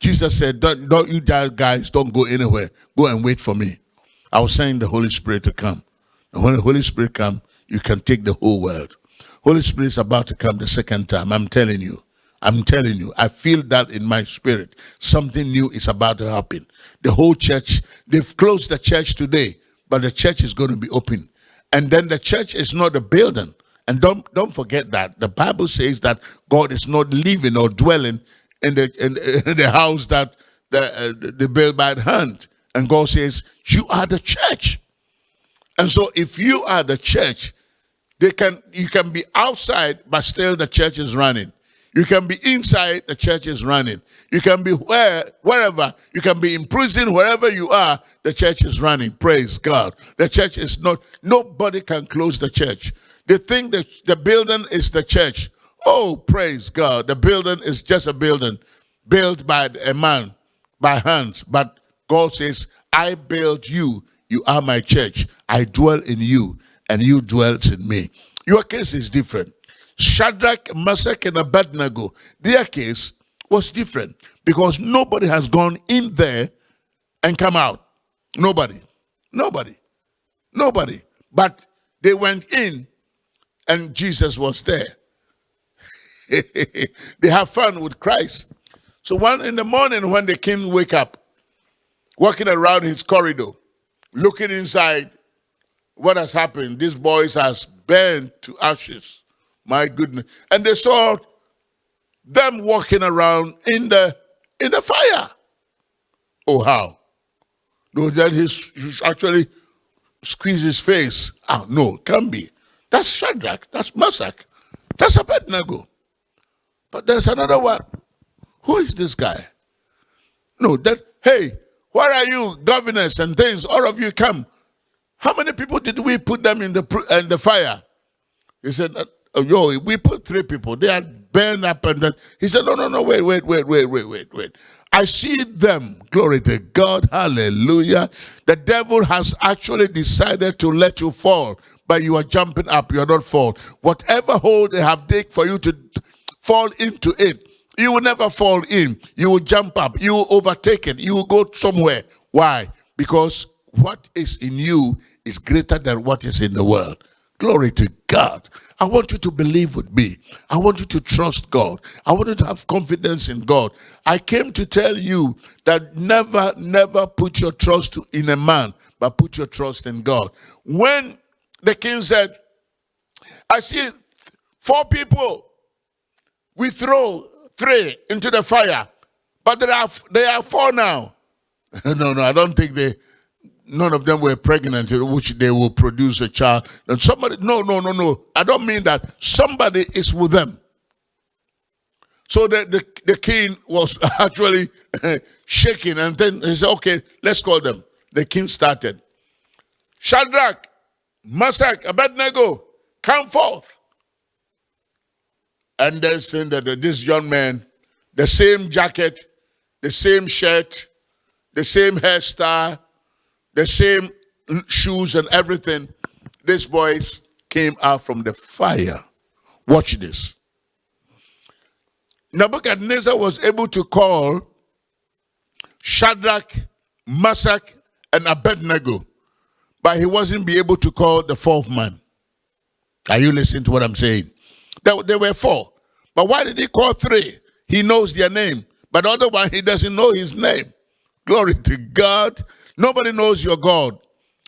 Jesus said, don't, don't you guys don't go anywhere. Go and wait for me. I was saying the Holy Spirit to come. And when the Holy Spirit comes, you can take the whole world. Holy Spirit is about to come the second time. I'm telling you. I'm telling you. I feel that in my spirit. Something new is about to happen. The whole church, they've closed the church today, but the church is going to be open. And then the church is not a building. And don't don't forget that the Bible says that God is not living or dwelling in the in, *laughs* in the house that the, uh, the built by hand. And God says, "You are the church." And so, if you are the church, they can you can be outside, but still the church is running. You can be inside, the church is running. You can be where wherever, you can be in prison, wherever you are, the church is running. Praise God. The church is not, nobody can close the church. They think that the building is the church. Oh, praise God. The building is just a building built by a man, by hands. But God says, I build you. You are my church. I dwell in you and you dwelt in me. Your case is different. Shadrach, Meshach, and Abednego, their case was different because nobody has gone in there and come out. Nobody. Nobody. Nobody. But they went in and Jesus was there. *laughs* they have fun with Christ. So one in the morning when the king wake up, walking around his corridor, looking inside, what has happened? These boys has burned to ashes. My goodness. And they saw them walking around in the in the fire. Oh, how? No, then he's actually squeezed his face. Oh, no, can be. That's Shadrach. That's Meshach. That's Abednego. But there's another one. Who is this guy? No, that, hey, Where are you, governors and things? All of you come. How many people did we put them in the in the fire? He said, oh, yo, we put three people. They are burned up and then he said, no, no, no, wait, wait, wait, wait, wait, wait, wait. I see them. Glory to God. Hallelujah. The devil has actually decided to let you fall, but you are jumping up. You are not fall. Whatever hole they have dig for you to fall into it, you will never fall in. You will jump up. You will overtake it. You will go somewhere. Why? Because what is in you is greater than what is in the world. Glory to God. I want you to believe with me. I want you to trust God. I want you to have confidence in God. I came to tell you that never, never put your trust in a man, but put your trust in God. When the king said, I see four people, we throw three into the fire, but there are, there are four now. *laughs* no, no, I don't think they, none of them were pregnant, which they will produce a child. And somebody, no, no, no, no. I don't mean that. Somebody is with them. So the, the, the king was *laughs* actually *laughs* shaking and then he said, okay, let's call them. The king started. Shadrach, Meshach, Abednego, come forth. And then saying that this young man, the same jacket, the same shirt, the same hairstyle, the same shoes and everything. These boys came out from the fire. Watch this. Nebuchadnezzar was able to call Shadrach, Meshach, and Abednego, but he wasn't be able to call the fourth man. Are you listening to what I'm saying? There, there were four. But why did he call three? He knows their name. But the other one, he doesn't know his name. Glory to God. Nobody knows your God.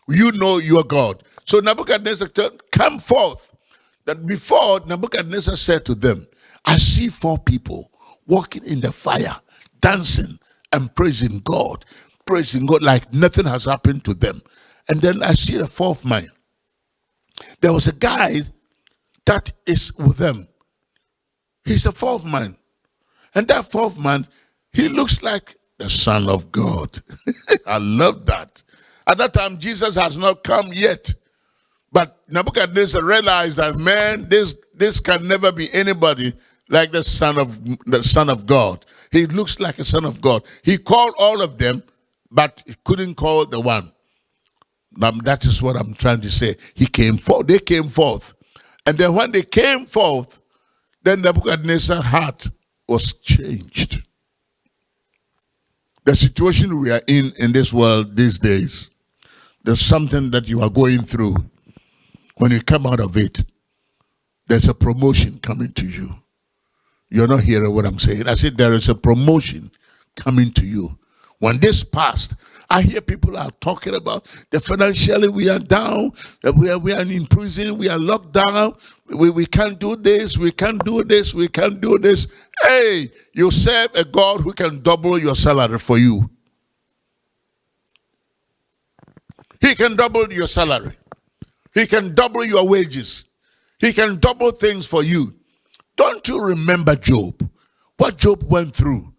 You know your God. So Nebuchadnezzar said, come forth. That before Nebuchadnezzar said to them, I see four people walking in the fire, dancing and praising God, praising God like nothing has happened to them. And then I see a fourth man. There was a guy that is with them. He's a fourth man. And that fourth man, he looks like the Son of God. *laughs* I love that. At that time, Jesus has not come yet. But Nebuchadnezzar realized that man, this this can never be anybody like the Son of the Son of God. He looks like a Son of God. He called all of them, but he couldn't call the one. Now, that is what I'm trying to say. He came forth. They came forth. And then when they came forth, then Nebuchadnezzar's heart was changed the situation we are in in this world these days, there's something that you are going through. When you come out of it, there's a promotion coming to you. You're not hearing what I'm saying. I said there is a promotion coming to you. When this passed, I hear people are talking about the financially we are down, we are, we are in prison, we are locked down, we, we can't do this, we can't do this, we can't do this. Hey, you serve a God who can double your salary for you. He can double your salary. He can double your wages. He can double things for you. Don't you remember Job? What Job went through?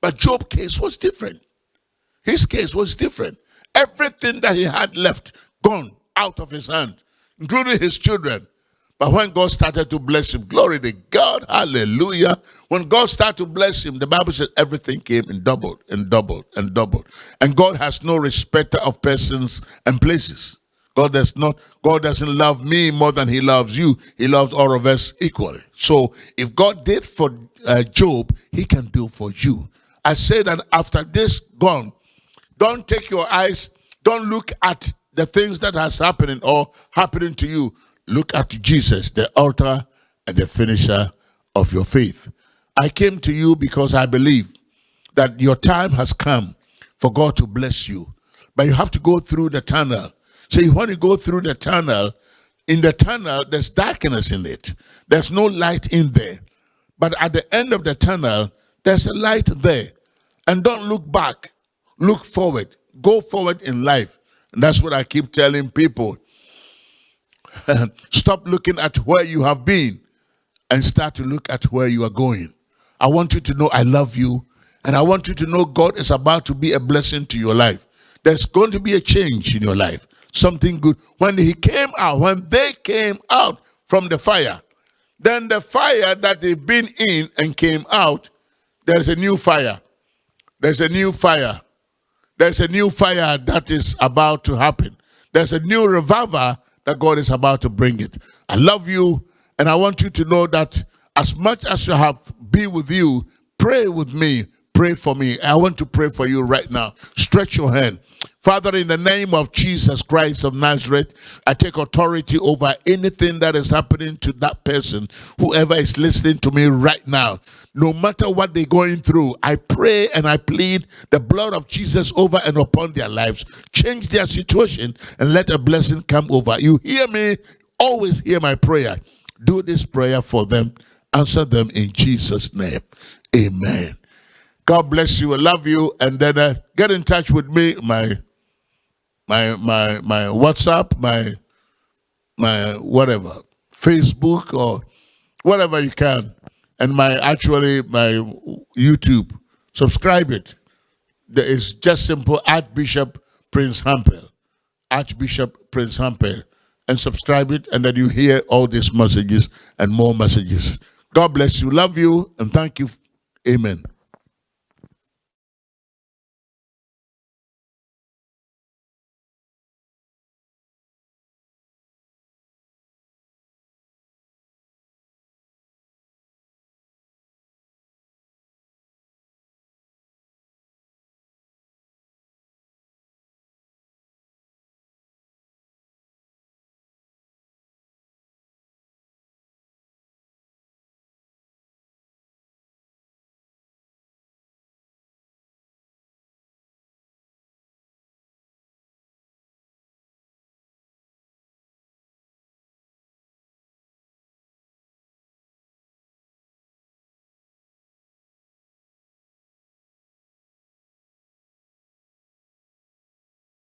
But Job's case was different. His case was different. Everything that he had left, gone out of his hand, including his children. But when God started to bless him, glory to God, hallelujah. When God started to bless him, the Bible says everything came and doubled and doubled and doubled. And God has no respecter of persons and places. God does not, God doesn't love me more than he loves you. He loves all of us equally. So if God did for uh, Job, he can do for you. I say that after this gone, don't take your eyes, don't look at the things that has happening or happening to you. Look at Jesus, the author and the finisher of your faith. I came to you because I believe that your time has come for God to bless you. But you have to go through the tunnel. So you want to go through the tunnel. In the tunnel, there's darkness in it. There's no light in there. But at the end of the tunnel, there's a light there. And don't look back. Look forward. Go forward in life. And that's what I keep telling people. *laughs* Stop looking at where you have been and start to look at where you are going. I want you to know I love you And I want you to know God is about to be a blessing to your life. There's going to be a change in your life. Something good. When he came out, when they came out from the fire, then the fire that they've been in and came out, there's a new fire. There's a new fire. There's a new fire that is about to happen. There's a new revival that God is about to bring it. I love you, and I want you to know that as much as you have been with you, pray with me, pray for me. I want to pray for you right now. Stretch your hand. Father, in the name of Jesus Christ of Nazareth, I take authority over anything that is happening to that person, whoever is listening to me right now. No matter what they're going through, I pray and I plead the blood of Jesus over and upon their lives. Change their situation and let a blessing come over. You hear me? Always hear my prayer. Do this prayer for them. Answer them in Jesus' name. Amen. God bless you. I love you. And then uh, get in touch with me. My my my my WhatsApp, my my whatever, Facebook or whatever you can, and my actually my YouTube. Subscribe it. There is just simple Archbishop Prince Hampel, Archbishop Prince Hampel, and subscribe it, and then you hear all these messages and more messages. God bless you. Love you, and thank you. Amen.